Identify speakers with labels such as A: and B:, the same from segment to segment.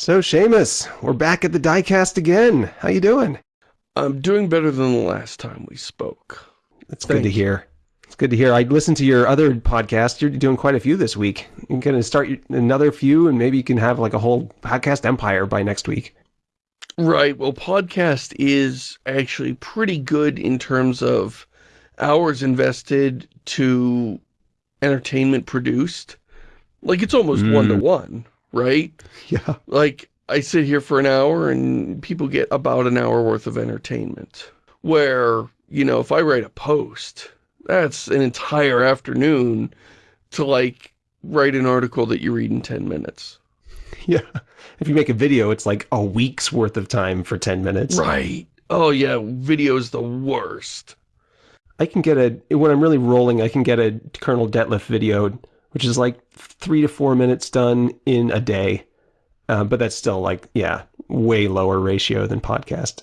A: So, Shamus, we're back at the diecast again. How you doing?
B: I'm doing better than the last time we spoke.
A: That's good to hear. It's good to hear. I listened to your other podcast. You're doing quite a few this week. You're going to start another few, and maybe you can have like a whole podcast empire by next week.
B: Right. Well, podcast is actually pretty good in terms of hours invested to entertainment produced. Like, it's almost hmm. one-to-one, right?
A: Yeah.
B: Like, I sit here for an hour and people get about an hour worth of entertainment. Where, you know, if I write a post, that's an entire afternoon to, like, write an article that you read in 10 minutes.
A: Yeah. If you make a video, it's like a week's worth of time for 10 minutes.
B: Right. Oh, yeah. Video's the worst.
A: I can get a, when I'm really rolling, I can get a Colonel Detlef video, which is like three to four minutes done in a day. Uh, but that's still like, yeah, way lower ratio than podcast.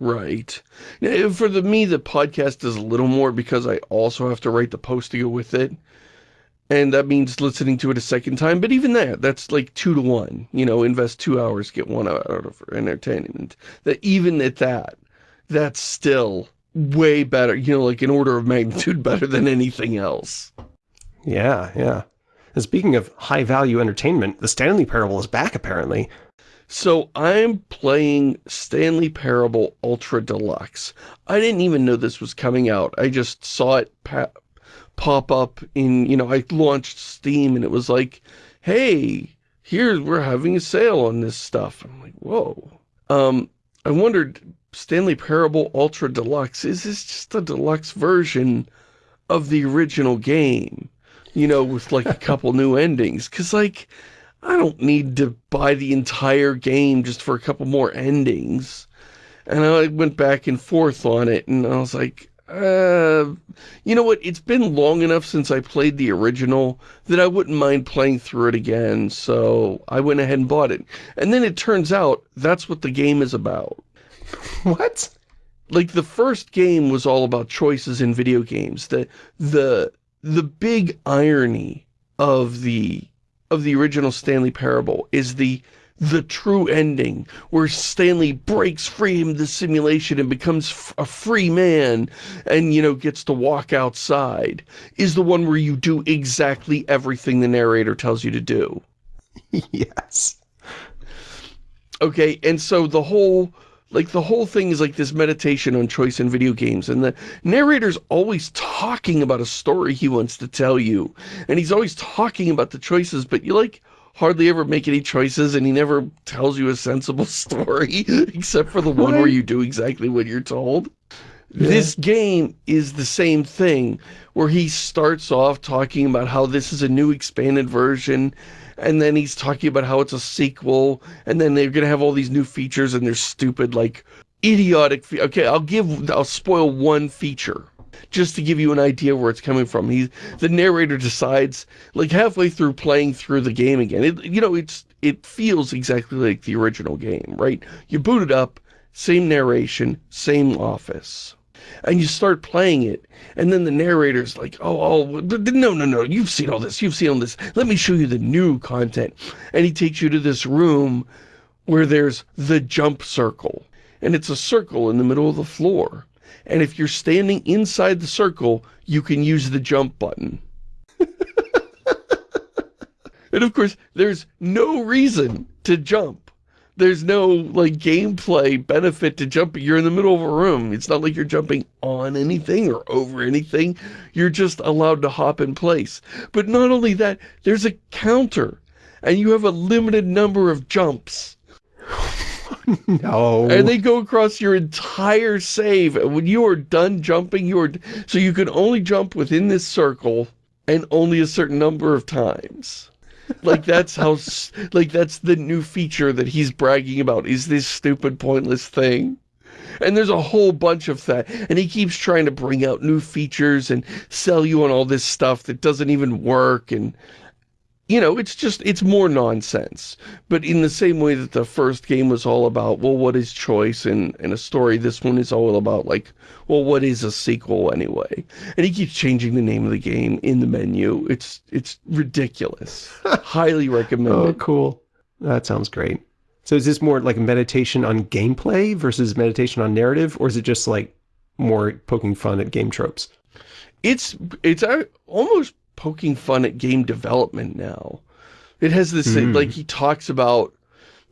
B: Right. Now, for the me, the podcast is a little more because I also have to write the post to go with it. And that means listening to it a second time. But even that, that's like two to one. You know, invest two hours, get one out of entertainment. That even at that, that's still way better. You know, like an order of magnitude better than anything else.
A: Yeah, yeah. And speaking of high-value entertainment, the Stanley Parable is back, apparently.
B: So I'm playing Stanley Parable Ultra Deluxe. I didn't even know this was coming out. I just saw it pop up in, you know, I launched Steam and it was like, hey, here, we're having a sale on this stuff. I'm like, whoa. Um, I wondered, Stanley Parable Ultra Deluxe, is this just a deluxe version of the original game? You know, with like a couple new endings? Because, like, I don't need to buy the entire game just for a couple more endings. And I went back and forth on it, and I was like, uh, you know what, it's been long enough since I played the original that I wouldn't mind playing through it again, so I went ahead and bought it. And then it turns out that's what the game is about.
A: What?
B: Like, the first game was all about choices in video games. The, the, the big irony of the, of the original Stanley Parable is the the true ending, where Stanley breaks free from the simulation and becomes a free man and, you know, gets to walk outside, is the one where you do exactly everything the narrator tells you to do.
A: yes.
B: Okay, and so the whole, like, the whole thing is like this meditation on choice in video games, and the narrator's always talking about a story he wants to tell you, and he's always talking about the choices, but you, like, hardly ever make any choices and he never tells you a sensible story except for the one where you do exactly what you're told. Yeah. This game is the same thing where he starts off talking about how this is a new expanded version and then he's talking about how it's a sequel and then they're going to have all these new features and they're stupid like idiotic okay I'll give I'll spoil one feature just to give you an idea where it's coming from. He, the narrator decides, like halfway through playing through the game again, it, you know, it's it feels exactly like the original game, right? You boot it up, same narration, same office. And you start playing it, and then the narrator's like, oh, oh, no, no, no, you've seen all this, you've seen all this, let me show you the new content. And he takes you to this room where there's the jump circle, and it's a circle in the middle of the floor and if you're standing inside the circle, you can use the jump button. and of course, there's no reason to jump. There's no, like, gameplay benefit to jumping. You're in the middle of a room. It's not like you're jumping on anything or over anything. You're just allowed to hop in place. But not only that, there's a counter. And you have a limited number of jumps.
A: no.
B: And they go across your entire save. And when you are done jumping, you are... So you can only jump within this circle and only a certain number of times. Like, that's how... like, that's the new feature that he's bragging about, is this stupid, pointless thing. And there's a whole bunch of that. And he keeps trying to bring out new features and sell you on all this stuff that doesn't even work. And you know, it's just, it's more nonsense. But in the same way that the first game was all about, well, what is choice in, in a story, this one is all about, like, well, what is a sequel anyway? And he keeps changing the name of the game in the menu. It's, it's ridiculous. Highly recommend
A: Oh, cool. That sounds great. So is this more like a meditation on gameplay versus meditation on narrative, or is it just like more poking fun at game tropes?
B: It's it's uh, almost poking fun at game development now. It has this, mm. like, he talks about,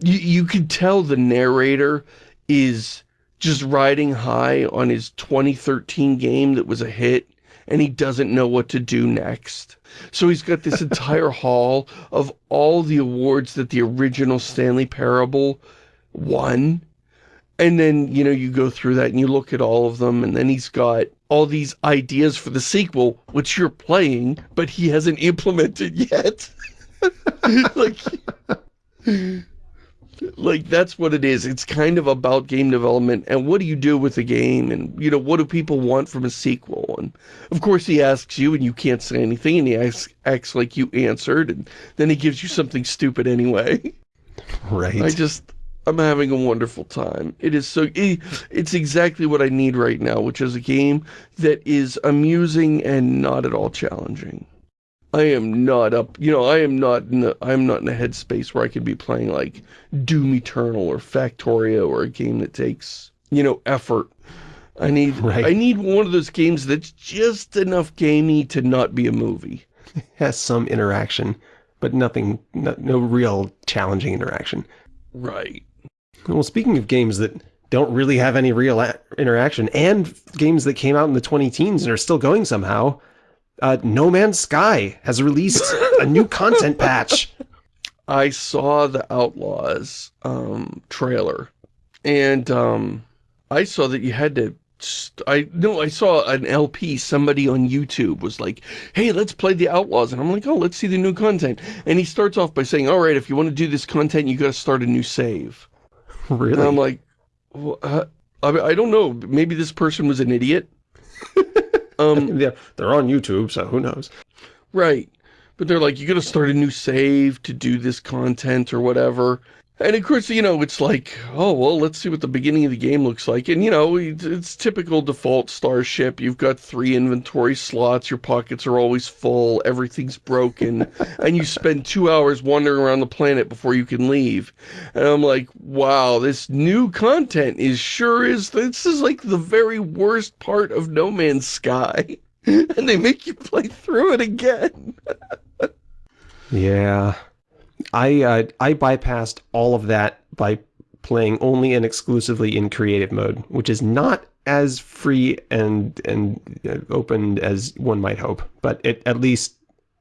B: you, you can tell the narrator is just riding high on his 2013 game that was a hit, and he doesn't know what to do next. So he's got this entire hall of all the awards that the original Stanley Parable won. And then, you know, you go through that and you look at all of them, and then he's got all these ideas for the sequel, which you're playing, but he hasn't implemented yet. like, like that's what it is. It's kind of about game development and what do you do with the game and, you know, what do people want from a sequel? And of course he asks you and you can't say anything and he asks, acts like you answered and then he gives you something stupid anyway.
A: Right.
B: I just, I'm having a wonderful time. It is so, it, it's exactly what I need right now, which is a game that is amusing and not at all challenging. I am not up, you know, I am not in the, I'm not in a headspace where I could be playing like Doom Eternal or Factorio or a game that takes, you know, effort. I need, right. I need one of those games that's just enough gamey to not be a movie.
A: It has some interaction, but nothing, no, no real challenging interaction.
B: Right.
A: Well, speaking of games that don't really have any real interaction, and games that came out in the 20 teens and are still going somehow, uh, No Man's Sky has released a new content patch.
B: I saw the Outlaws um, trailer, and um, I saw that you had to I no, I saw an LP. Somebody on YouTube was like, "Hey, let's play the Outlaws," and I'm like, "Oh, let's see the new content." And he starts off by saying, "All right, if you want to do this content, you got to start a new save."
A: Really? And
B: I'm like, well, uh, I, I don't know. Maybe this person was an idiot.
A: Um, yeah, they're on YouTube, so who knows?
B: Right. But they're like, you gotta start a new save to do this content or whatever. And of course, you know, it's like, oh, well, let's see what the beginning of the game looks like. And, you know, it's typical default Starship. You've got three inventory slots. Your pockets are always full. Everything's broken. and you spend two hours wandering around the planet before you can leave. And I'm like, wow, this new content is sure is, this is like the very worst part of No Man's Sky. and they make you play through it again.
A: yeah. I uh, I bypassed all of that by playing only and exclusively in creative mode, which is not as free and and uh, open as one might hope, but it at least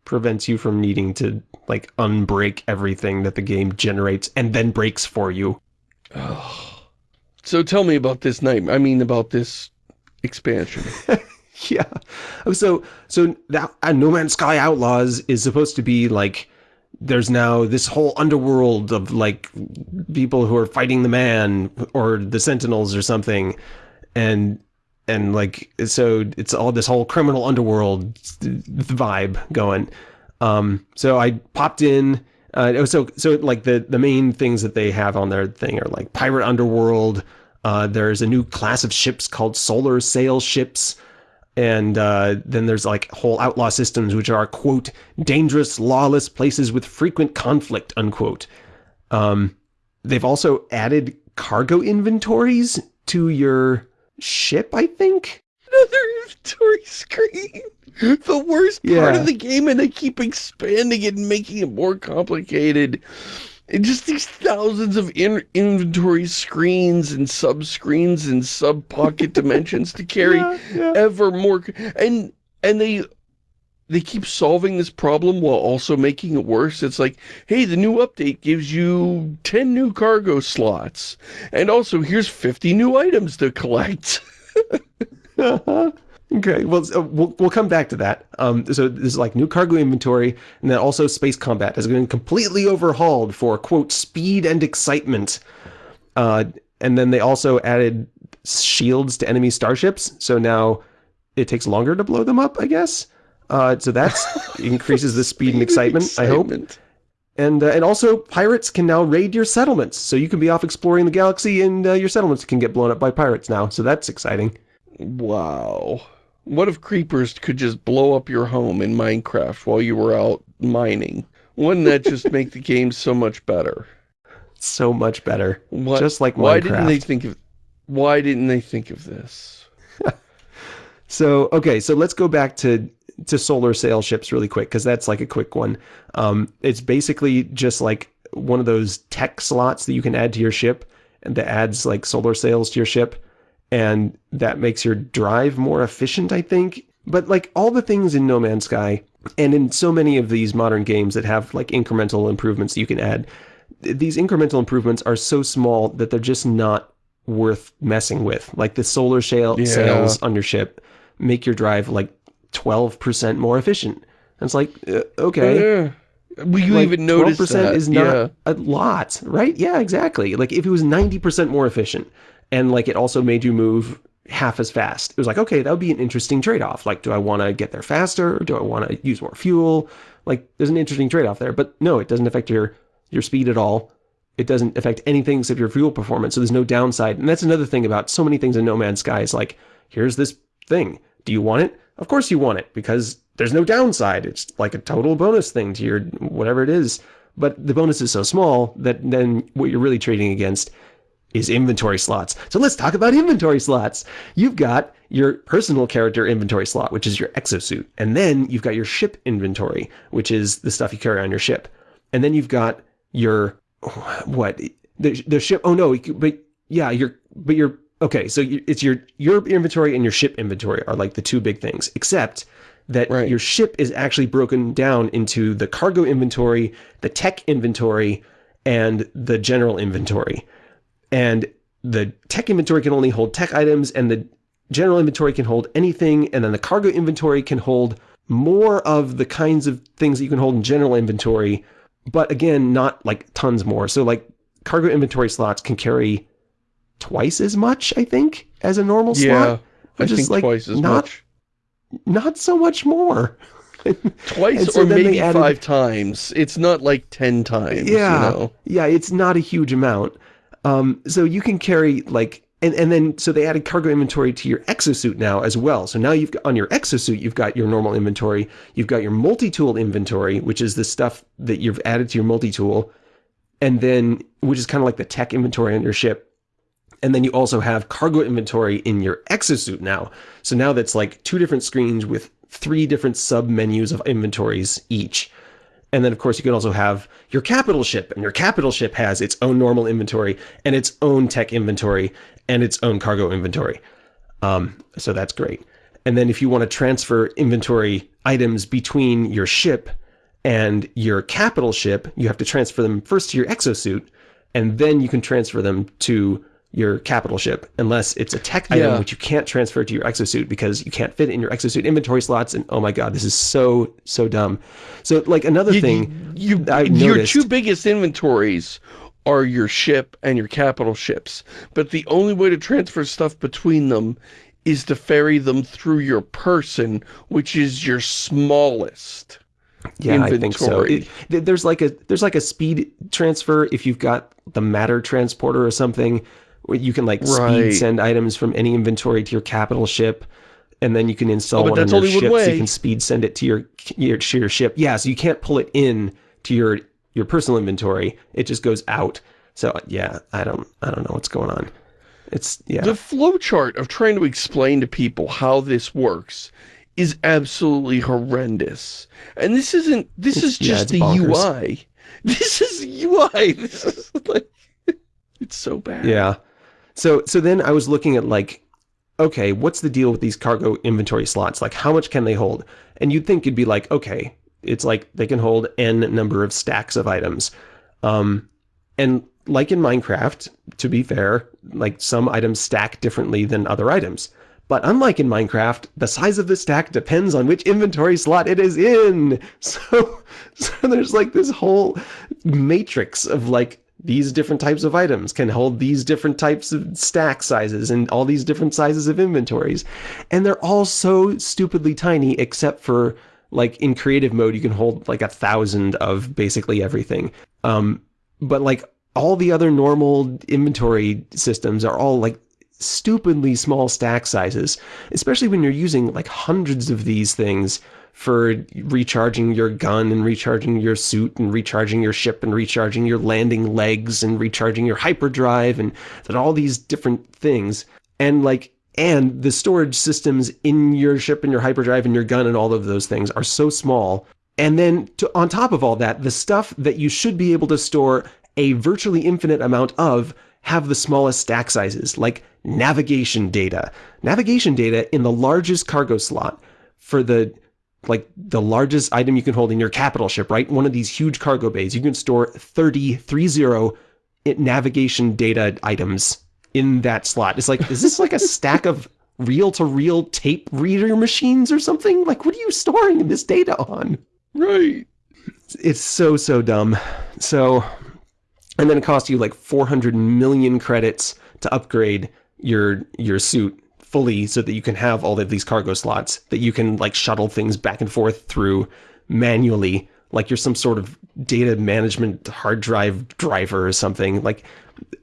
A: prevents you from needing to like unbreak everything that the game generates and then breaks for you.
B: Oh. So tell me about this night. I mean about this expansion.
A: yeah. So so that uh, No Man's Sky Outlaws is supposed to be like there's now this whole underworld of like people who are fighting the man or the sentinels or something. And and like so it's all this whole criminal underworld vibe going. Um so i popped in uh so so like the the main things that they have on their thing are like pirate underworld. Uh there's a new class of ships called solar sail ships and uh, then there's like whole outlaw systems which are quote dangerous lawless places with frequent conflict unquote. Um, they've also added cargo inventories to your ship i think?
B: Another inventory screen. The worst part yeah. of the game and they keep expanding it and making it more complicated just these thousands of in inventory screens and sub-screens and sub-pocket dimensions to carry yeah, yeah. ever more. And, and they, they keep solving this problem while also making it worse. It's like, hey, the new update gives you 10 new cargo slots. And also, here's 50 new items to collect. Uh-huh.
A: Okay, well, we'll, we'll come back to that. Um, so this is like new cargo inventory, and then also space combat has been completely overhauled for, quote, speed and excitement. Uh, and then they also added shields to enemy starships, so now it takes longer to blow them up, I guess. Uh, so that increases the speed, speed and excitement, excitement, I hope. And, uh, and also, pirates can now raid your settlements, so you can be off exploring the galaxy and uh, your settlements can get blown up by pirates now, so that's exciting.
B: Wow. What if creepers could just blow up your home in Minecraft while you were out mining? Wouldn't that just make the game so much better?
A: so much better.
B: What,
A: Just like
B: why
A: Minecraft.
B: didn't they think of why didn't they think of this?
A: So, okay, so let's go back to to solar sail ships really quick because that's like a quick one. Um, it's basically just like one of those tech slots that you can add to your ship and that adds like solar sails to your ship and that makes your drive more efficient, I think. But like all the things in No Man's Sky and in so many of these modern games that have like incremental improvements you can add, these incremental improvements are so small that they're just not worth messing with. Like the solar sail
B: Yeah.
A: sails on your ship make your drive like 12% more efficient. And it's like, uh, okay.
B: Yeah. Will you
A: like,
B: even notice
A: 12%
B: that?
A: is not
B: yeah.
A: a lot, right? Yeah, exactly. Like if it was 90% more efficient and like it also made you move half as fast, it was like, okay, that would be an interesting trade-off. Like, do I want to get there faster? Do I want to use more fuel? Like, there's an interesting trade-off there. But no, it doesn't affect your, your speed at all. It doesn't affect anything except your fuel performance. So there's no downside. And that's another thing about so many things in No Man's Sky is like, here's this thing. Do you want it? Of course you want it because there's no downside. It's like a total bonus thing to your whatever it is. But the bonus is so small that then what you're really trading against is inventory slots. So let's talk about inventory slots. You've got your personal character inventory slot, which is your exosuit. And then you've got your ship inventory, which is the stuff you carry on your ship. And then you've got your what the the ship oh no but yeah your but your okay so it's your your inventory and your ship inventory are like the two big things except that
B: Right.
A: your ship is actually broken down into the cargo inventory the tech inventory and the general inventory and the tech inventory can only hold tech items and the general inventory can hold anything and then the cargo inventory can hold more of the kinds of things that you can hold in general inventory but again not like tons more so like cargo inventory slots can carry twice as much i think as a normal
B: Yeah.
A: slot
B: I
A: which is,
B: think
A: like,
B: twice as
A: not-
B: much.
A: not so much more
B: Twice
A: so
B: or maybe
A: added-
B: five times. It's not like ten times.
A: yeah
B: You know?
A: yeah it's not a huge amount um so you can carry like and, and then so they added cargo inventory to your exosuit now as well. So now you've got on your exosuit you've got your normal inventory you've got your multi-tool inventory which is the stuff that you've added to your multi-tool and then which is kind of like the tech inventory on your ship. And then you also have cargo inventory in your exosuit now. So now that's like two different screens with three different sub menus of inventories each and then, of course, you can also have your capital ship, and your capital ship has its own normal inventory and its own tech inventory and its own cargo inventory. Um, so that's great. And then if you want to transfer inventory items between your ship and your capital ship, you have to transfer them first to your exosuit, and then you can transfer them to your capital ship, unless it's a tech item
B: Yeah.
A: which you can't transfer to your exosuit because you can't fit it in your exosuit inventory slots. And oh my god, this is so so dumb. So like another
B: You-
A: thing,
B: you,
A: I
B: your two biggest inventories are your ship and your capital ships. But the only way to transfer stuff between them is to ferry them through your person, which is your smallest.
A: Yeah, I think so.
B: inventory.
A: It- there's like a there's like a speed transfer if you've got the matter transporter or something. You can like
B: Right.
A: speed send items from any inventory to your capital ship, and then you can install
B: Oh,
A: one on your ship so you can speed send it to your, your to your ship. Yeah, so you can't pull it in to your your personal inventory. It just goes out. So yeah, I don't I don't know what's going on. It's yeah.
B: The flowchart of trying to explain to people how this works is absolutely horrendous. And this isn't, this is just
A: it's
B: the. UI. This is UI. This is like, it's so bad.
A: Yeah. So so then I was looking at like, okay, what's the deal with these cargo inventory slots? Like how much can they hold? And you'd think it'd be like, okay, it's like they can hold n number of stacks of items. Um, and like in Minecraft, to be fair, like some items stack differently than other items. But unlike in Minecraft, the size of the stack depends on which inventory slot it is in. So, so there's like this whole matrix of like these different types of items can hold these different types of stack sizes and all these different sizes of inventories. And they're all so stupidly tiny except for like in creative mode you can hold like a thousand of basically everything. Um, but like all the other normal inventory systems are all like stupidly small stack sizes, especially when you're using like hundreds of these things for recharging your gun and recharging your suit and recharging your ship and recharging your landing legs and recharging your hyperdrive and that all these different things. And like, and the storage systems in your ship and your hyperdrive and your gun and all of those things are so small. And then to, on top of all that, the stuff that you should be able to store a virtually infinite amount of have the smallest stack sizes, like navigation data. Navigation data in the largest cargo slot for the like the largest item you can hold in your capital ship, right? One of these huge cargo bays, you can store 30, 30 eh, navigation data items in that slot. It's like, is this like a stack of reel-to-reel -reel tape reader machines or something? Like, what are you storing this data on?
B: Right.
A: It's so, so dumb. So, and then it costs you like 400 million credits to upgrade your your suit fully so that you can have all of these cargo slots that you can like shuttle things back and forth through manually like you're some sort of data management hard drive driver or something. Like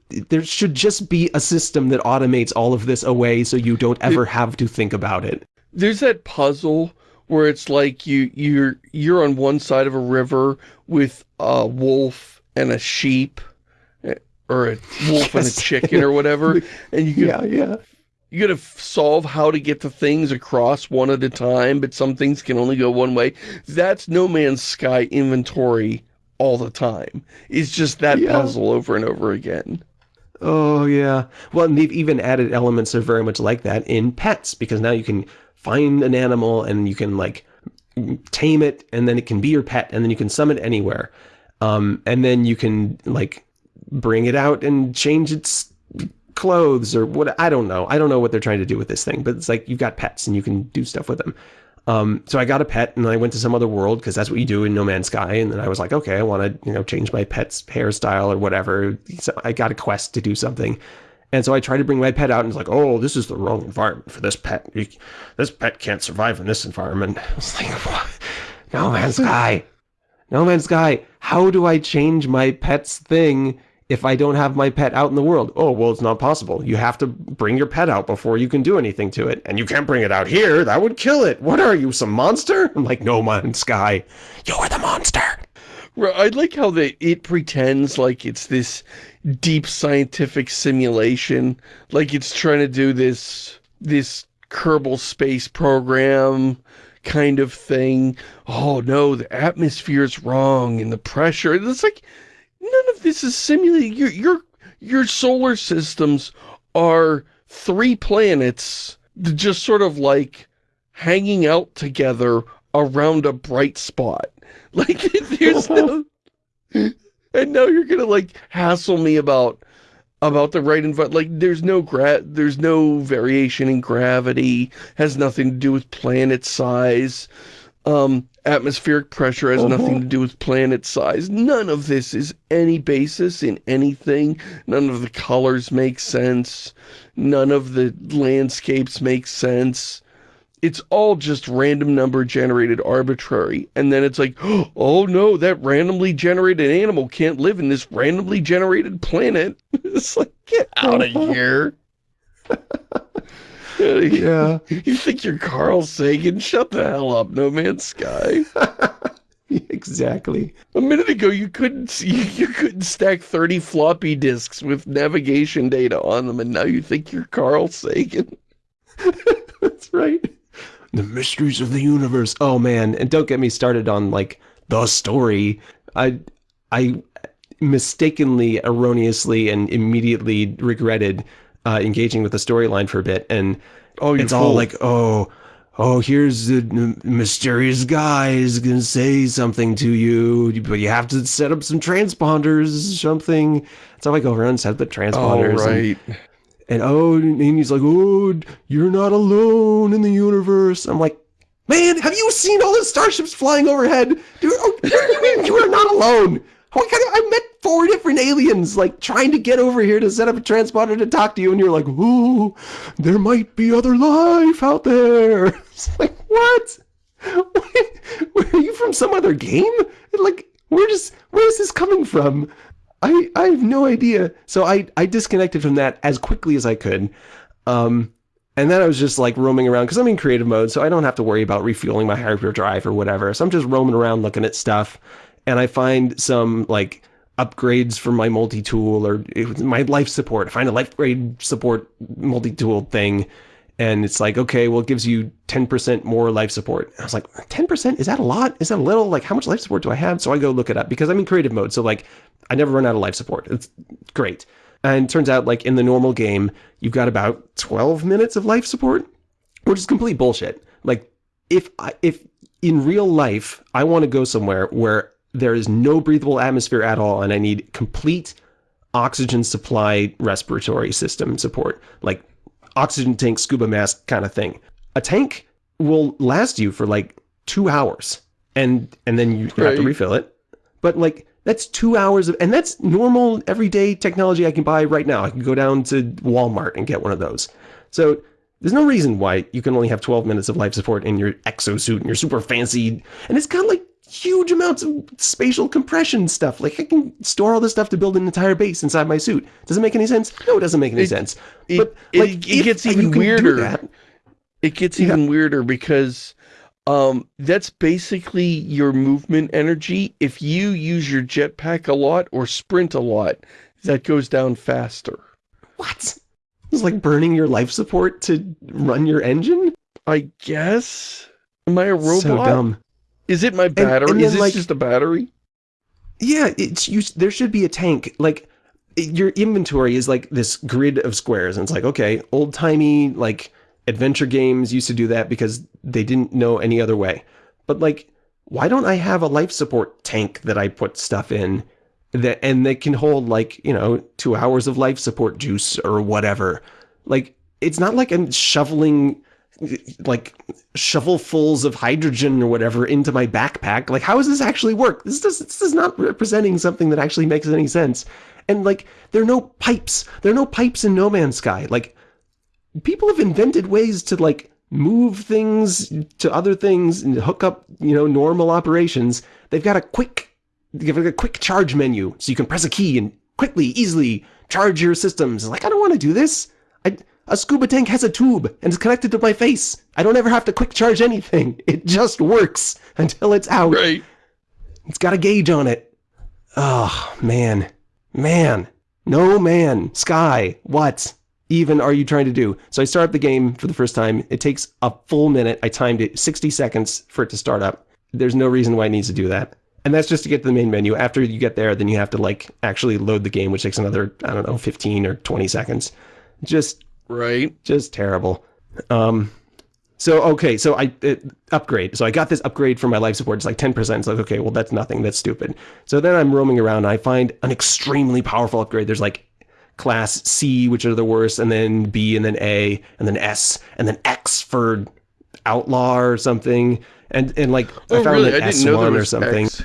A: there should just be a system that automates all of this away so you don't ever have to think about it.
B: There's that puzzle where it's like you you're you're on one side of a river with a wolf and a sheep eh, or a wolf yes. and a chicken or whatever and you
A: yeah yeah
B: you gotta solve how to get the things across one at a time but some things can only go one way. That's no man's sky inventory all the time. It's just that yeah. puzzle over and over again.
A: Oh yeah. Well and they've even added elements that are very much like that in pets because now you can find an animal and you can like tame it and then it can be your pet and then you can summon it anywhere. Um, and then you can like bring it out and change its clothes or what I don't know I don't know what they're trying to do with this thing but it's like you've got pets and you can do stuff with them um, so I got a pet and I went to some other world because that's what you do in No Man's Sky and then I was like okay I want to you know change my pet's hairstyle or whatever so I got a quest to do something and so I tried to bring my pet out and it's like, oh, this is the wrong environment for this pet. This pet can't survive in this environment. I was like, what? No Man's Sky. No Man's Sky. How do I change my pet's thing if I don't have my pet out in the world? Oh, well, it's not possible. You have to bring your pet out before you can do anything to it. And you can't bring it out here. That would kill it. What are you, some monster? I'm like, no Man's Sky. You're the monster.
B: I like how they, it pretends like it's this deep scientific simulation. Like it's trying to do this, this Kerbal space program kind of thing. Oh no, the atmosphere is wrong and the pressure. It's like, none of this is simulated. Your, your, your solar systems are three planets just sort of like hanging out together around a bright spot. Like, there's no... And now you're gonna, like, hassle me about about the right environment. Like, there's no gra there's no variation in gravity, has nothing to do with planet size. Um, atmospheric pressure has uh -huh. nothing to do with planet size. None of this is any basis in anything. None of the colors make sense. None of the landscapes make sense it's all just random number generated arbitrary. And then it's like, oh no, that randomly generated animal can't live in this randomly generated planet. it's like, get out of here.
A: yeah.
B: You think you're Carl Sagan? Shut the hell up, No Man's Sky.
A: exactly.
B: A minute ago, you couldn't you, you couldn't stack 30 floppy disks with navigation data on them, and now you think you're Carl Sagan.
A: That's right the mysteries of the universe. Oh man, and don't get me started on like the story. I I mistakenly, erroneously, and immediately regretted uh, engaging with the storyline for a bit, and
B: oh,
A: it's
B: fool.
A: all like, oh, oh, here's the mysterious guy is gonna say something to you, but you have to set up some transponders, something. So I go around and set up the transponders.
B: Oh, right.
A: And, and oh, and he's like, oh, you're not alone in the universe. I'm like, man, have you seen all the starships flying overhead? Dude, oh, you mean you are not alone? Oh, I met four different aliens, like, trying to get over here to set up a transponder to talk to you, and you're like, ooh, there might be other life out there. It's like, what? Are you from some other game? Like, where does, where is this coming from? I, I have no idea. So I, I disconnected from that as quickly as I could. Um, And then I was just like roaming around because I'm in creative mode, so I don't have to worry about refueling my hyperdrive or whatever. So I'm just roaming around looking at stuff, and I find some like upgrades for my multi-tool or my life support. Find a life grade support multi-tool thing, and it's like, okay, well, it gives you 10% more life support. I was like, 10%? Is that a lot? Is that a little? Like, how much life support do I have? So I go look it up because I'm in creative mode, so like, I never run out of life support. It's great. And turns out, like, in the normal game, you've got about 12 minutes of life support, which is complete bullshit. Like, if I, if in real life, I want to go somewhere where there is no breathable atmosphere at all, and I need complete oxygen supply respiratory system support, like oxygen tank, scuba mask kind of thing. A tank will last you for like two hours, and and then you have to refill it. But like that's two hours of, and that's normal everyday technology I can buy right now. I can go down to Walmart and get one of those. So there's no reason why you can only have 12 minutes of life support in your exosuit and your super fancy, and it's got like huge amounts of spatial compression stuff. Like I can store all this stuff to build an entire base inside my suit. Does it make any sense? No, it doesn't make any
B: It-
A: sense.
B: it-
A: but
B: it-
A: like,
B: it
A: if
B: gets even weirder.
A: that-
B: It gets even weirder because um, that's basically your movement energy. If you use your jetpack a lot or sprint a lot, that goes down faster.
A: What? It's like burning your life support to run your engine?
B: I guess? Am I a robot?
A: So dumb.
B: Is it my battery?
A: and
B: Is
A: then,
B: this
A: like-
B: just a battery?
A: Yeah, it's you. There should be a tank. Like your inventory is like this grid of squares, and it's like okay, old timey like adventure games used to do that because they didn't know any other way. But like, why don't I have a life support tank that I put stuff in that and that can hold like you know two hours of life support juice or whatever? Like it's not like I'm shoveling like shovelfuls of hydrogen or whatever into my backpack. Like, how does this actually work? This does this is not representing something that actually makes any sense. And like, there are no pipes. There are no pipes in No Man's Sky. Like, people have invented ways to like move things to other things and hook up, you know, normal operations. They've got a quick, they've got a quick charge menu, so you can press a key and quickly, easily charge your systems. Like, I don't want to do this. I, a scuba tank has a tube and it's connected to my face. I don't ever have to quick charge anything. It just works until it's out.
B: Right.
A: It's got a gauge on it. Oh, man. Man. No man. Sky. What even are you trying to do? So I start up the game for the first time. It takes a full minute. I timed it 60 seconds for it to start up. There's no reason why it needs to do that. And that's just to get to the main menu. After you get there, then you have to like actually load the game, which takes another, I don't know, 15 or 20 seconds. Just
B: Right.
A: just terrible. Um, so okay, so I it, upgrade. So I got this upgrade for my life support. It's like ten percent. It's like okay, well that's nothing. That's stupid. So then I'm roaming around. And I find an extremely powerful upgrade. There's like class C, which are the worst, and then B, and then A, and then S, and then X for outlaw or something. And and like I
B: Oh,
A: found
B: really?
A: an
B: I didn't know there
A: S1 or something.
B: X.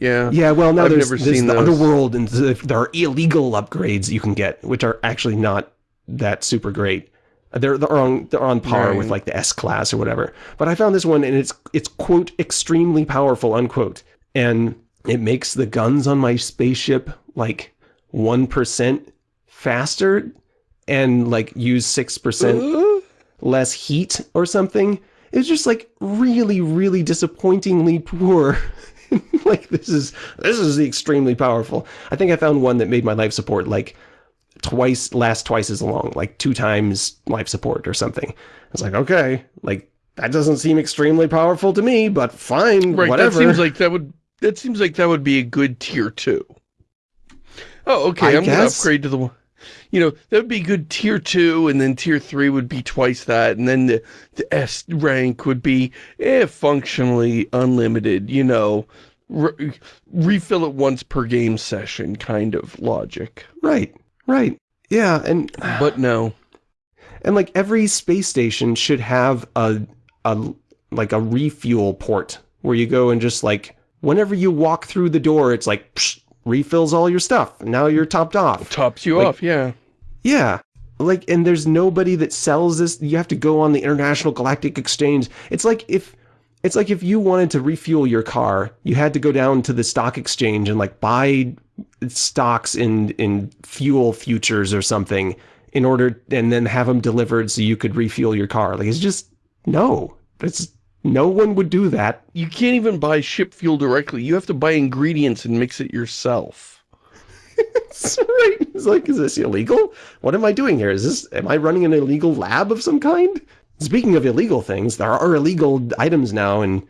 B: Yeah.
A: Yeah, well, now
B: I've
A: there's,
B: never
A: there's
B: seen
A: the
B: those.
A: underworld, and there are illegal upgrades you can get, which are actually not that super great. They're they're on they're on par with like the S class or whatever. But I found this one, and it's it's quote extremely powerful unquote, and it makes the guns on my spaceship like one percent faster, and like use six percent less heat or something. It's just like really, really disappointingly poor. like this is this is the extremely powerful. I think I found one that made my life support like twice last twice as long, like two times life support or something. It's like, okay, like that doesn't seem extremely powerful to me, but fine,
B: right.
A: whatever.
B: That seems like that would that seems like that would be a good tier two. Oh, okay.
A: I
B: I'm gonna upgrade to the one. You know, that would be good tier two, and then tier three would be twice that, and then the the S rank would be eh, functionally unlimited. You know, re refill it once per game session kind of logic.
A: right, right. Yeah, and
B: But no.
A: And like every space station should have a a like a refuel port where you go and just like whenever you walk through the door, it's like psh, refills all your stuff. Now you're topped off.
B: Tops you
A: Like-
B: off, yeah.
A: Yeah. Like and there's nobody that sells this. You have to go on the International Galactic Exchange. It's like if it's like if you wanted to refuel your car, you had to go down to the stock exchange and like buy stocks in in fuel futures or something in order and then have them delivered so you could refuel your car. Like it's just no. It's no one would do that.
B: You can't even buy ship fuel directly. You have to buy ingredients and mix it yourself.
A: It's right. It's like, is this illegal? What am I doing here? Is this, am I running an illegal lab of some kind? Speaking of illegal things, there are illegal items now and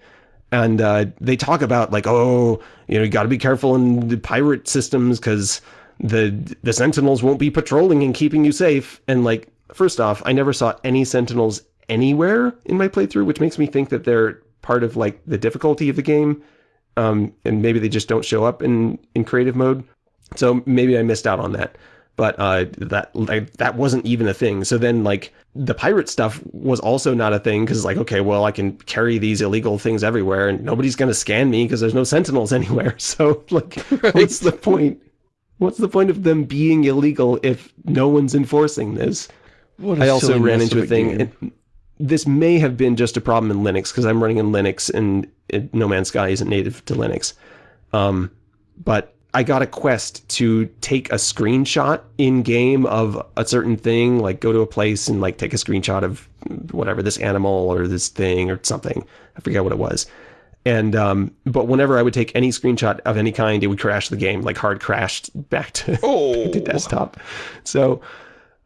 A: and uh, they talk about like, oh, you know, you got to be careful in the pirate systems because the the sentinels won't be patrolling and keeping you safe. And like, first off, I never saw any sentinels anywhere in my playthrough, which makes me think that they're part of like the difficulty of the game. Um, and maybe they just don't show up in, in creative mode. So maybe I missed out on that. But uh, that like, that wasn't even a thing. So then like the pirate stuff was also not a thing because like, okay, well, I can carry these illegal things everywhere and nobody's going to scan me because there's no sentinels anywhere. So like, right. what's the point? What's the point of them being illegal if no one's enforcing this? I also ran into a thing this may have been just a problem in Linux because I'm running in Linux and it, No Man's Sky isn't native to Linux. Um, but I got a quest to take a screenshot in game of a certain thing, like go to a place and like take a screenshot of whatever this animal or this thing or something. I forget what it was. And um, but whenever I would take any screenshot of any kind, it would crash the game, like hard crashed back to, oh. to desktop. So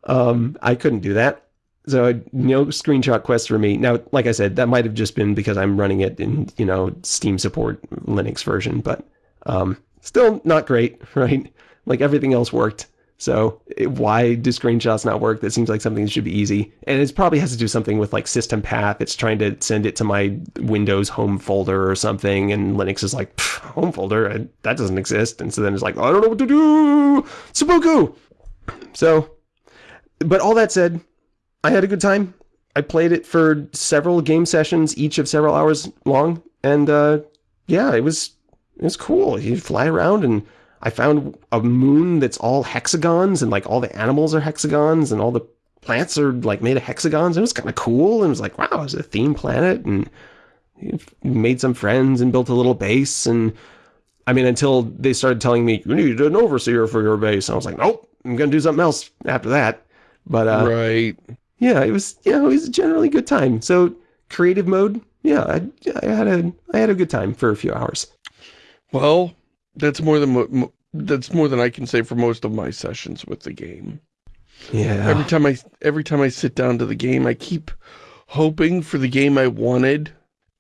A: um, I couldn't do that. So no screenshot quest for me. Now, like I said, that might have just been because I'm running it in, you know, Steam support Linux version, but um, still not great, right? Like everything else worked. So why do screenshots not work? That seems like something that should be easy. And it probably has to do something with like system path. It's trying to send it to my Windows home folder or something. And Linux is like, home folder? That doesn't exist. And so then it's like, I don't know what to do. Seppuku! So, but all that said, I had a good time. I played it for several game sessions, each of several hours long, and uh, yeah, it was it was cool. You fly around, and I found a moon that's all hexagons, and like all the animals are hexagons, and all the plants are like made of hexagons. It was kind of cool, and it was like, wow, it's a theme planet, and made some friends and built a little base, and I mean, until they started telling me you need an overseer for your base, I was like, nope, I'm gonna do something else after that. But uh,
B: right
A: yeah, it was, you know, it was a generally good time. So creative mode, yeah, I, I had a, I had a good time for a few hours.
B: Well, that's more than, that's more than I can say for most of my sessions with the game.
A: Yeah.
B: Every time I, every time I sit down to the game, I keep hoping for the game I wanted.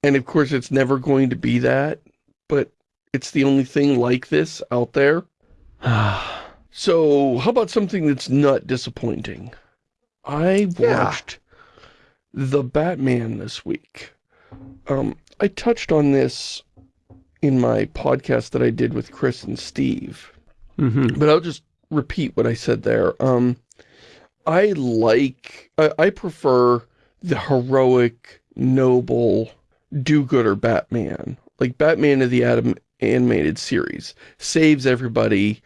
B: And of course, it's never going to be that, but it's the only thing like this out there. so how about something that's not disappointing? I watched yeah. The Batman this week. Um, I touched on this in my podcast that I did with Chris and Steve.
A: Mm -hmm.
B: But I'll just repeat what I said there. Um, I like, I, I prefer the heroic, noble, do-gooder Batman. Like Batman of the Adam animated series. Saves everybody,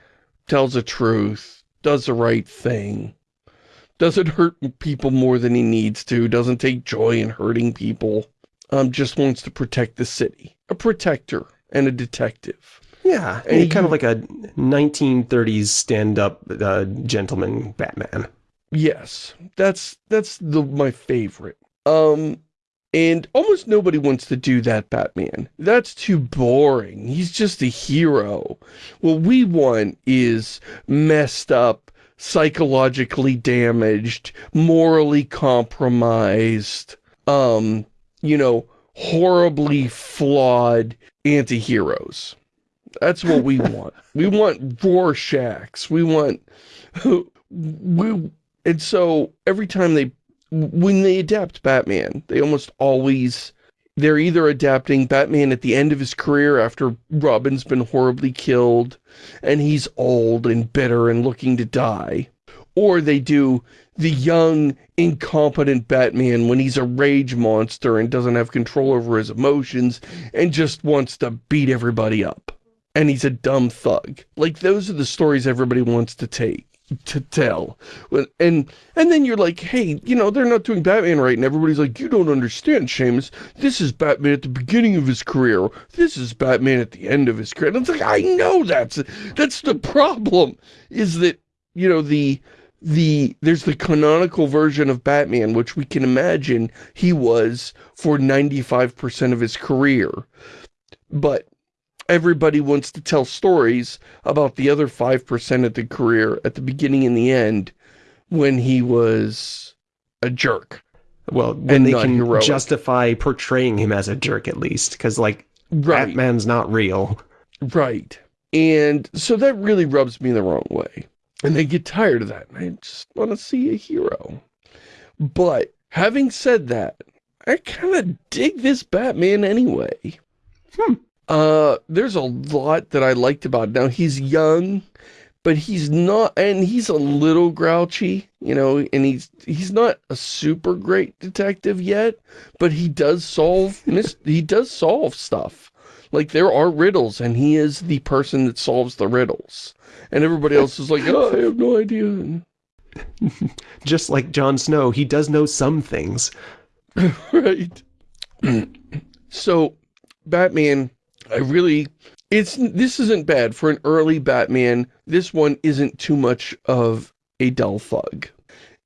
B: tells the truth, does the right thing, doesn't hurt people more than he needs to, doesn't take joy in hurting people, um, just wants to protect the city. A protector and a detective.
A: Yeah, and he, kind of like a 1930s stand-up uh, gentleman Batman.
B: Yes, that's that's the my favorite. Um, and almost nobody wants to do that Batman. That's too boring. He's just a hero. What we want is messed up, psychologically damaged, morally compromised, um, you know, horribly flawed anti-heroes. That's what we want. we want Rorschachs. We want... we, and so every time they... When they adapt Batman, they almost always they're either adapting Batman at the end of his career after Robin's been horribly killed and he's old and bitter and looking to die, or they do the young, incompetent Batman when he's a rage monster and doesn't have control over his emotions and just wants to beat everybody up. And he's a dumb thug. Like, those are the stories everybody wants to take to tell. And and then you're like, hey, you know, they're not doing Batman right, and everybody's like, you don't understand, Shamus. This is Batman at the beginning of his career. This is Batman at the end of his career. And it's like, I know that's that's the problem, is that, you know, the the there's the canonical version of Batman, which we can imagine he was for 95% of his career. But everybody wants to tell stories about the other 5% of the career at the beginning and the end when he was a jerk.
A: Well, when they can
B: heroic.
A: justify portraying him as a jerk at least, because like
B: Right.
A: Batman's not real.
B: Right. And so that really rubs me the wrong way. And they get tired of that. And I just want to see a hero. But having said that, I kind of dig this Batman anyway.
A: Hmm.
B: Uh, there's a lot that I liked about it. Now, he's young, but he's not, and he's a little grouchy, you know, and he's, he's not a super great detective yet, but he does solve, he does solve stuff. Like, there are riddles, and he is the person that solves the riddles. And everybody else is like, oh, I have no idea.
A: Just like Jon Snow, he does know some things.
B: right. so, Batman, I really, it's, this isn't bad. For an early Batman, this one isn't too much of a dull thug.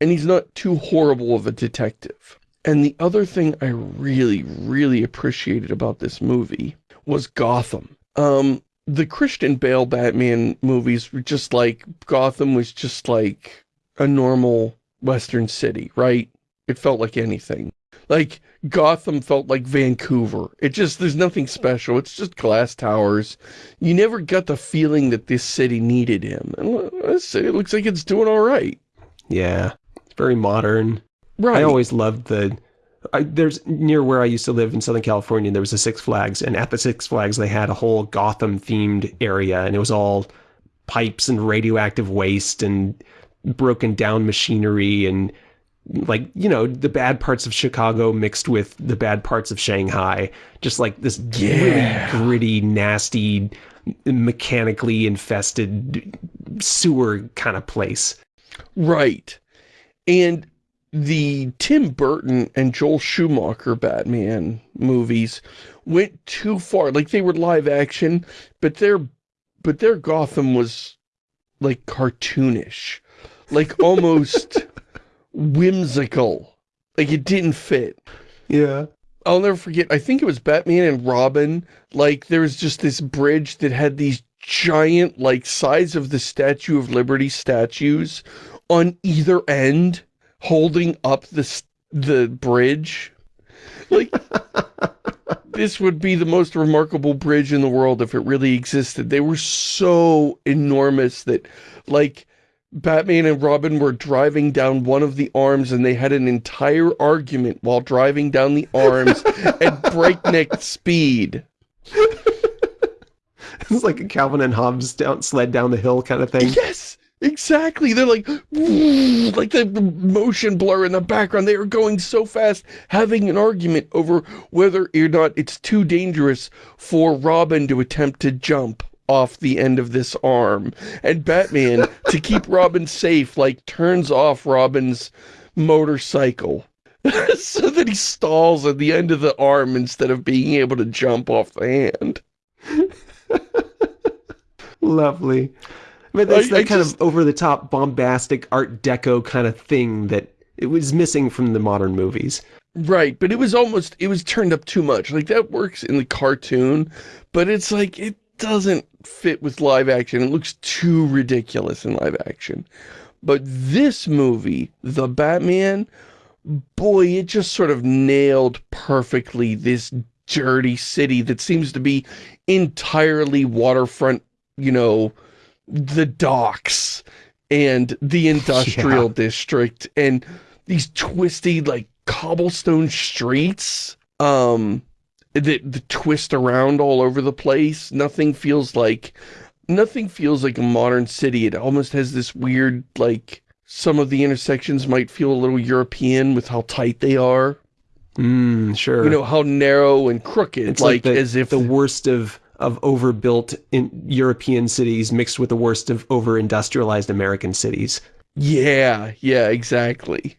B: And he's not too horrible of a detective. And the other thing I really, really appreciated about this movie was Gotham. Um, the Christian Bale Batman movies were just like, Gotham was just like a normal Western city, right? It felt like anything. Like, Gotham felt like Vancouver. It just, there's nothing special. It's just glass towers. You never got the feeling that this city needed him. And this city looks like it's doing all right.
A: Yeah, it's very modern.
B: Right.
A: I always loved the. I, there's near where I used to live in Southern California. There was a Six Flags, and at the Six Flags they had a whole Gotham themed area, and it was all pipes and radioactive waste and broken down machinery and like you know the bad parts of Chicago mixed with the bad parts of Shanghai. Just like this
B: Yeah.
A: really gritty, nasty, mechanically infested sewer kind of place.
B: Right. And the Tim Burton and Joel Schumacher Batman movies went too far. Like they were live action, but their but their Gotham was like cartoonish. Like almost whimsical. Like it didn't fit.
A: Yeah.
B: I'll never forget, I think it was Batman and Robin, like there was just this bridge that had these giant, like size of the Statue of Liberty statues on either end holding up the, the bridge. Like, this would be the most remarkable bridge in the world if it really existed. They were so enormous that, like, Batman and Robin were driving down one of the arms and they had an entire argument while driving down the arms at breakneck speed.
A: It's like a Calvin and Hobbes down, sled down the hill kind of thing.
B: Yes, exactly. They're like, like the motion blur in the background. They are going so fast, having an argument over whether or not it's too dangerous for Robin to attempt to jump off the end of this arm. And Batman, to keep Robin safe, like turns off Robin's motorcycle. so that he stalls at the end of the arm instead of being able to jump off the hand.
A: Lovely. But that's
B: I-
A: that
B: I
A: kind
B: just-
A: of over-the-top, bombastic Art Deco kind of thing that it was missing from the modern movies.
B: Right, but it was almost, it was turned up too much. Like, that works in the cartoon, but it's like, it doesn't fit with live action. It looks too ridiculous in live action. But this movie, The Batman, boy, it just sort of nailed perfectly this dirty city that seems to be entirely waterfront, you know, the docks and the industrial
A: Yeah.
B: district and these twisty like cobblestone streets um that the twist around all over the place nothing feels like nothing feels like a modern city it almost has this weird like some of the intersections might feel a little european with how tight they are
A: Mm, sure.
B: you know how narrow and crooked
A: it's
B: like,
A: like, the,
B: as if
A: the worst of of overbuilt in European cities mixed with the worst of over-industrialized American cities.
B: Yeah, yeah, exactly.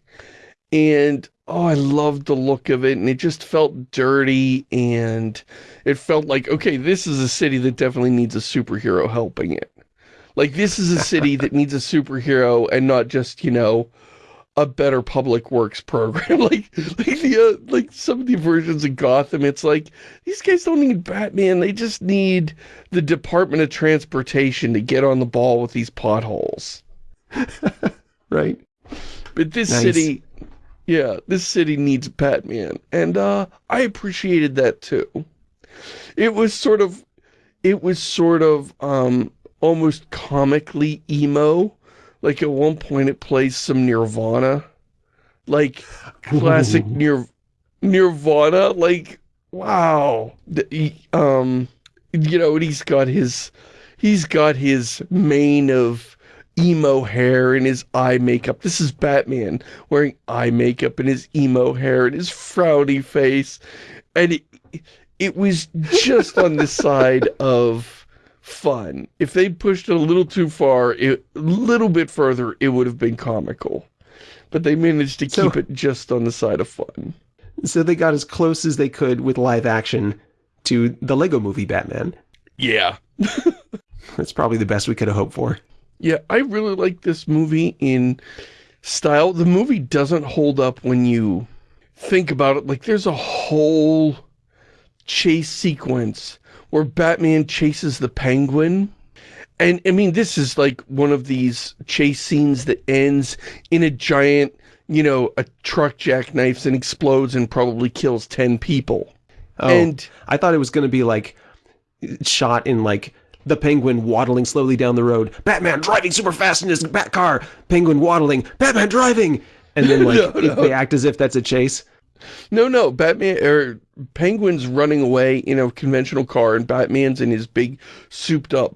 B: And oh, I loved the look of it, and it just felt dirty, and it felt like, okay, this is a city that definitely needs a superhero helping it. Like, this is a city that needs a superhero and not just, you know, a better public works program. like, like, the, uh, like some of the versions of Gotham, it's like, these guys don't need Batman. They just need the Department of Transportation to get on the ball with these potholes.
A: right.
B: But this
A: Nice.
B: city, yeah, this city needs Batman. And, uh, I appreciated that too. It was sort of, it was sort of, um, almost comically emo. Like at one point it plays some Nirvana. Like classic Nir Nirvana. Like, wow. The- he- um, you know, and he's got his, he's got his mane of emo hair and his eye makeup. This is Batman wearing eye makeup and his emo hair and his frowny face. And it, it was just on the side of fun. If they pushed it a little too far, it, a little bit further, it would have been comical. But they managed to
A: So-
B: keep it just on the side of fun.
A: So they got as close as they could with live action to the Lego movie Batman.
B: Yeah.
A: That's probably the best we could have hoped for.
B: Yeah, I really like this movie in style. The movie doesn't hold up when you think about it. Like, there's a whole chase sequence where Batman chases the penguin. And, I mean, this is like one of these chase scenes that ends in a giant, you know, a truck jackknifes and explodes and probably kills 10 people.
A: Oh,
B: And
A: I thought it was going to be like shot in like the penguin waddling slowly down the road, Batman driving super fast in his bat car, penguin waddling, Batman driving, and then like
B: No, no.
A: they act as if that's a chase.
B: No, no, Batman or Penguin's running away in a conventional car and Batman's in his big souped up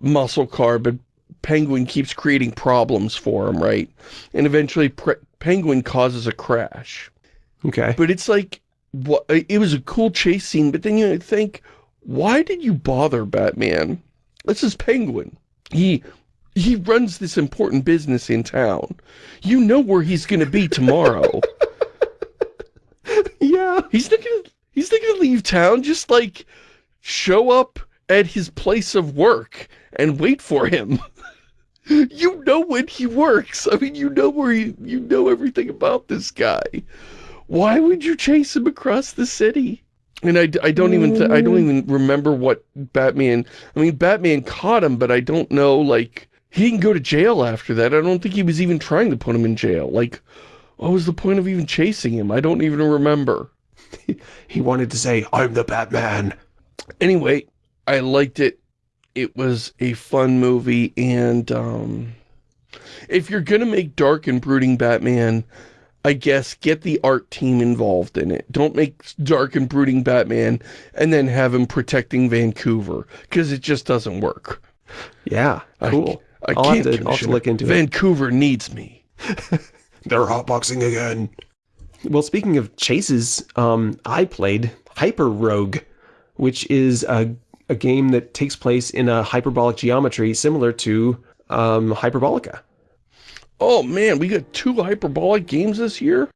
B: muscle car, but Penguin keeps creating problems for him, right? And eventually Pre Penguin causes a crash.
A: Okay.
B: But it's like what it was a cool chase scene, but then you think, why did you bother Batman? This is Penguin. He he runs this important business in town. You know where he's going to be tomorrow.
A: yeah.
B: He's not gonna he's not gonna leave town, just like show up at his place of work and wait for him. you know when he works. I mean you know where he you know everything about this guy. Why would you chase him across the city? And I, I don't even, I don't mm. even remember what Batman I mean Batman caught him but I don't know like he didn't go to jail after that. I don't think he was even trying to put him in jail. Like what was the point of even chasing him? I don't even remember.
A: He wanted to say, I'm the Batman.
B: anyway, I liked it. It was a fun movie, and um, if you're gonna make dark and brooding Batman, I guess get the art team involved in it. Don't make dark and brooding Batman and then have him protecting Vancouver, because it just doesn't work.
A: Yeah. Cool.
B: I
A: I'll
B: can't
A: to- have to look into it.
B: Vancouver needs me.
A: They're hotboxing again. Well, speaking of chases, um, I played Hyper Rogue, which is a, a game that takes place in a hyperbolic geometry similar to um, Hyperbolica.
B: Oh man, we got two hyperbolic games this year?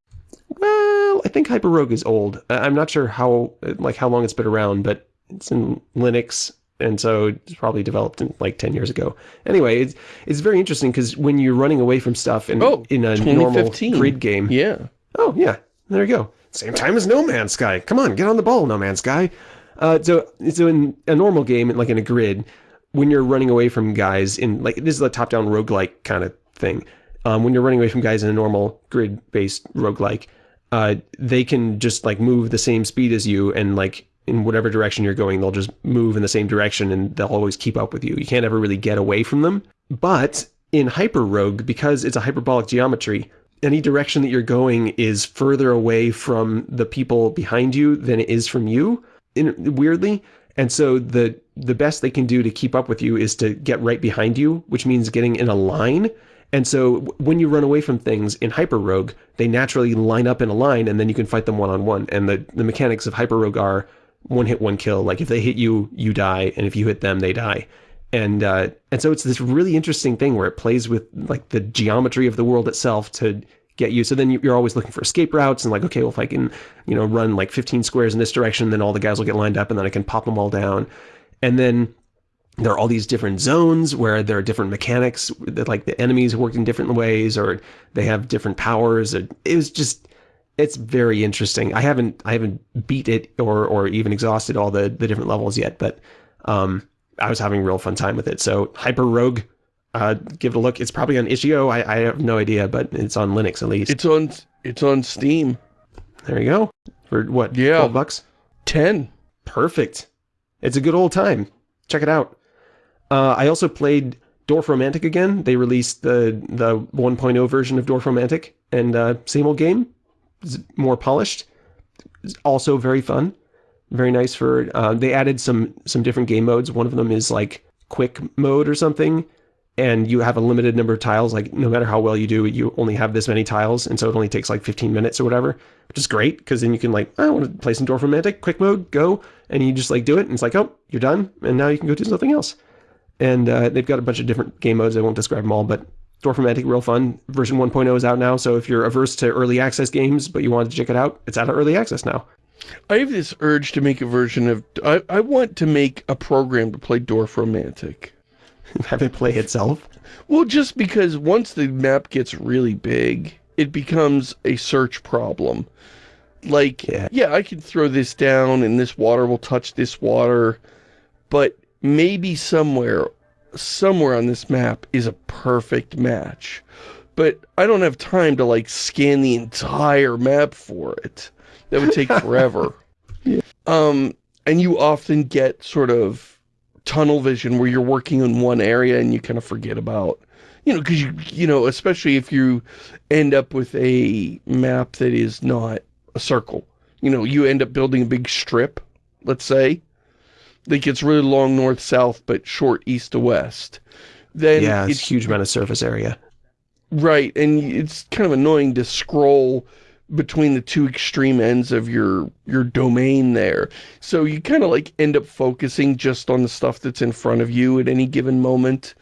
A: Well, I think Hyper Rogue is old. I- I'm not sure how like how long it's been around, but it's in Linux, and so it's probably developed in like 10 years ago. Anyway, it's it's very interesting because when you're running away from stuff in
B: Oh,
A: in a normal grid game,
B: Yeah.
A: Oh, yeah. There you go. Same time as No Man's Sky. Come on, get on the ball, No Man's Sky. Uh, so, so in a normal game, like in a grid, when you're running away from guys in, like, this is a top-down roguelike kind of thing. Um, when you're running away from guys in a normal grid-based roguelike, uh, they can just, like, move the same speed as you and, like, in whatever direction you're going, they'll just move in the same direction and they'll always keep up with you. You can't ever really get away from them. But in Hyper Rogue, because it's a hyperbolic geometry, any direction that you're going is further away from the people behind you than it is from you, in, weirdly. And so the the best they can do to keep up with you is to get right behind you, which means getting in a line. And so when you run away from things in Hyper Rogue, they naturally line up in a line, and then you can fight them one on one. And the the mechanics of Hyper Rogue are one hit, one kill. Like if they hit you, you die, and if you hit them, they die. And uh, and so it's this really interesting thing where it plays with like the geometry of the world itself to get you. So then you- you're always looking for escape routes and like, okay, well if I can, you know, run like 15 squares in this direction, then all the guys will get lined up, and then I can pop them all down. And then there are all these different zones where there are different mechanics, that like the enemies work in different ways, or they have different powers. It was just, it's very interesting. I haven't, I haven't beat it or, or even exhausted all the, the different levels yet, but um, I was having real fun time with it. So Hyper Rogue, uh, give it a look. It's probably on itch.io. I, I have no idea, but it's on Linux at least.
B: It's on, it's on Steam.
A: There you go. For what?
B: Yeah.
A: 12 bucks?
B: 10.
A: Perfect. It's a good old time. Check it out. Uh, I also played Dorfromantik again. They released the the 1.0 version of Dorfromantik, and uh, same old game, more polished. It's also very fun, very nice for. Uh, they added some some different game modes. One of them is like quick mode or something, and you have a limited number of tiles. Like no matter how well you do, you only have this many tiles, and so it only takes like 15 minutes or whatever, which is great because then you can like I want to play some Dorfromantik, quick mode, go, and you just like do it, and it's like oh you're done, and now you can go do something else. And uh, they've got a bunch of different game modes. I won't describe them all, but Dorfromantik, real fun. Version 1.0 is out now, so if you're averse to early access games, but you wanted to check it out, it's out of early access now.
B: I have this urge to make a version of... I, I want to make a program to play Dorfromantik.
A: Have it play itself?
B: Well, just because once the map gets really big, it becomes a search problem. Like,
A: Yeah.
B: yeah, I can throw this down and this water will touch this water, but maybe somewhere, somewhere on this map is a perfect match. But I don't have time to like scan the entire map for it. That would take forever. yeah. Um, and you often get sort of tunnel vision where you're working in one area and you kind of forget about, you know, because you, you know, especially if you end up with a map that is not a circle. You know, you end up building a big strip, let's say, that gets really long north-south but short east to west. Then
A: yeah, it's
B: it's
A: huge amount of surface area.
B: Right, and it's kind of annoying to scroll between the two extreme ends of your your domain there. So you kind of like end up focusing just on the stuff that's in front of you at any given moment.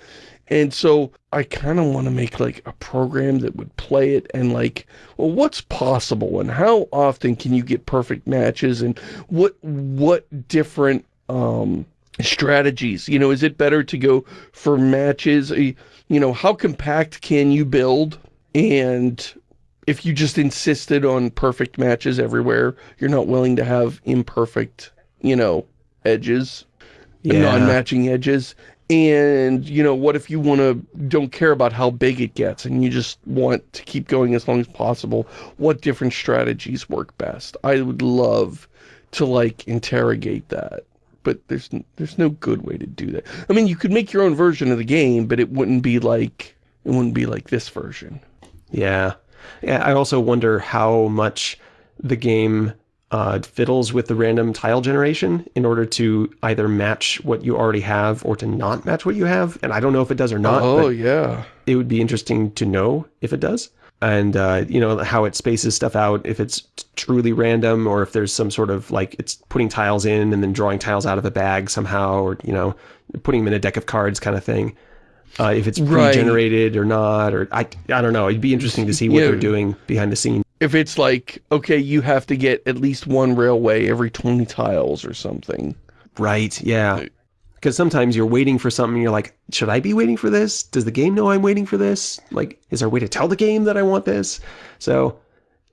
B: And so I kind of want to make like a program that would play it and like, well, what's possible and how often can you get perfect matches and what what different um strategies, you know, is it better to go for matches, Uh, you know, how compact can you build and if you just insisted on perfect matches everywhere, you're not willing to have imperfect, you know, edges,
A: Yeah.
B: non-matching edges. And, you know, what if you want to, don't care about how big it gets and you just want to keep going as long as possible? What different strategies work best? I would love to, like, interrogate that. But there's there's no good way to do that. I mean, you could make your own version of the game, but it wouldn't be like, it wouldn't be like this version.
A: Yeah. Yeah, I also wonder how much the game uh, fiddles with the random tile generation in order to either match what you already have or to not match what you have. And I don't know if it does or not,
B: oh,
A: but
B: yeah.
A: it would be interesting to know if it does. And, uh, you know, how it spaces stuff out, if it's truly random or if there's some sort of, like, it's putting tiles in and then drawing tiles out of a bag somehow or, you know, putting them in a deck of cards kind of thing. Uh, if it's
B: Right.
A: pre-generated or not, or I, I don't know. It'd be interesting to see what
B: Yeah.
A: they're doing behind the scenes.
B: If it's like, okay, you have to get at least one railway every 20 tiles or something.
A: Right, yeah. Because sometimes you're waiting for something and you're like, should I be waiting for this? Does the game know I'm waiting for this? Like, is there a way to tell the game that I want this? So,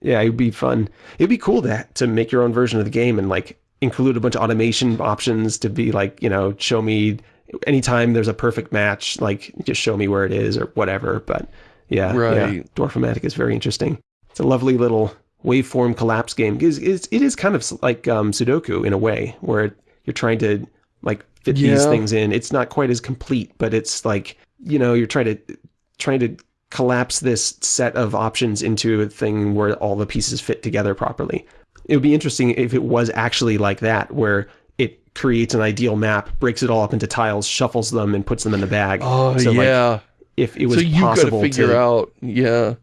A: yeah, it'd be fun. It'd be cool to, to make your own version of the game and, like, include a bunch of automation options to be like, you know, show me anytime there's a perfect match, like, just show me where it is or whatever. But, yeah, yeah,
B: Right.
A: Dwarfomatic is very interesting. It's a lovely little waveform collapse game. It's, it's, it is kind of like um, Sudoku in a way, where it, you're trying to like fit these things in. It's not quite as complete, but it's like you know you're trying to trying to collapse this set of options into a thing where all the pieces fit together properly. It would be interesting if it was actually like that, where it creates an ideal map, breaks it all up into tiles, shuffles them, and puts them in the bag.
B: Oh,
A: So, like,
B: yeah.
A: if it was
B: so to
A: possible
B: figure
A: to
B: out, yeah.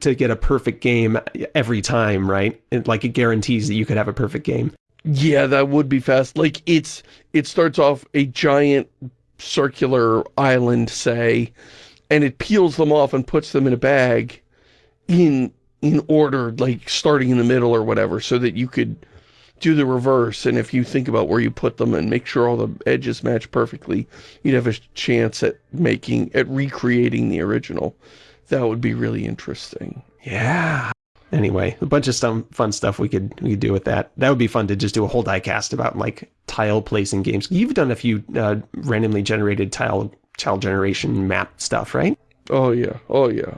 A: to get a perfect game every time, right? It, like it guarantees that you could have a perfect game.
B: Yeah, that would be fast. Like, it's, it starts off a giant circular island, say, and it peels them off and puts them in a bag in, in order, like, starting in the middle or whatever, so that you could do the reverse, and if you think about where you put them and make sure all the edges match perfectly, you'd have a chance at making, at recreating the original. That would be really interesting.
A: Yeah. Anyway, a bunch of some fun stuff we could we could do with that. That would be fun to just do a whole diecast about like tile placing games. You've done a few uh, randomly generated tile tile generation map stuff, right?
B: Oh yeah, oh yeah.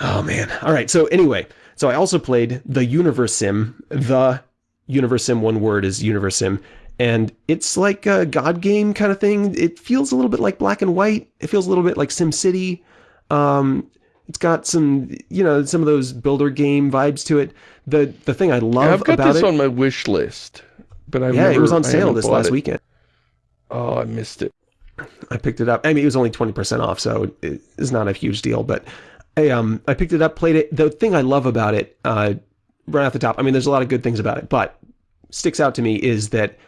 A: Oh man. All right. So anyway, so I also played the Universim. The Universim one word is Universim, and it's like a God game kind of thing. It feels a little bit like Black and White. It feels a little bit like Sim City. Um, it's got some, you know, some of those builder game vibes to it. The the thing I love
B: Yeah, I've got this
A: it,
B: on my wish list, but I've
A: yeah,
B: never,
A: it was on sale this last
B: it.
A: weekend.
B: Oh, I missed it.
A: I picked it up. I mean, it was only 20% off, so it's not a huge deal, but I, um, I picked it up, played it. The thing I love about it, uh, right off the top, I mean, there's a lot of good things about it, but sticks out to me is that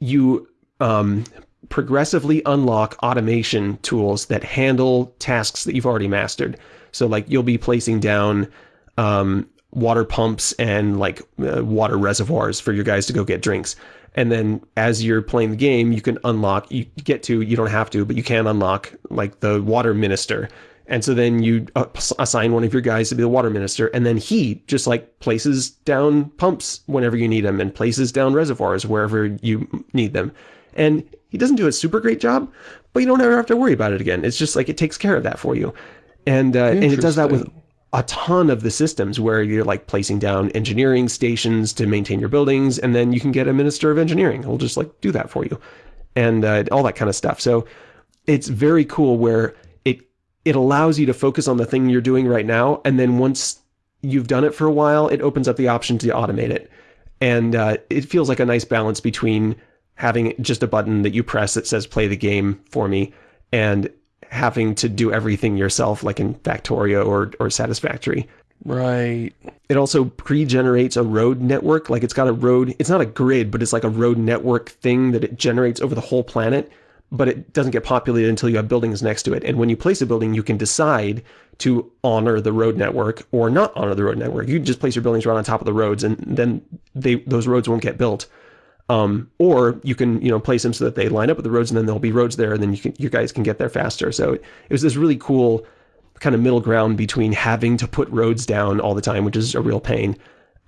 A: you um, progressively unlock automation tools that handle tasks that you've already mastered. So, like, you'll be placing down um, water pumps and, like, uh, water reservoirs for your guys to go get drinks. And then as you're playing the game, you can unlock, you get to, you don't have to, but you can unlock, like, the water minister. And so then you uh, assign one of your guys to be the water minister, and then he just like places down pumps whenever you need them and places down reservoirs wherever you need them. And he doesn't do a super great job, but you don't ever have to worry about it again. It's just like it takes care of that for you. And, uh, and it does that with a ton of the systems where you're like placing down engineering stations to maintain your buildings, and then you can get a minister of engineering who'll just like do that for you and uh, all that kind of stuff. So it's very cool where it it allows you to focus on the thing you're doing right now, and then once you've done it for a while, it opens up the option to automate it. And uh, it feels like a nice balance between having just a button that you press that says play the game for me and having to do everything yourself like in Factorio or, or Satisfactory.
B: Right.
A: It also pre-generates a road network. Like it's got a road, it's not a grid, but it's like a road network thing that it generates over the whole planet, but it doesn't get populated until you have buildings next to it. And when you place a building, you can decide to honor the road network or not honor the road network. You can just place your buildings right on top of the roads and then they those roads won't get built. Um, or you can, you know, place them so that they line up with the roads and then there'll be roads there and then you can, you guys can get there faster. So it was this really cool kind of middle ground between having to put roads down all the time, which is a real pain,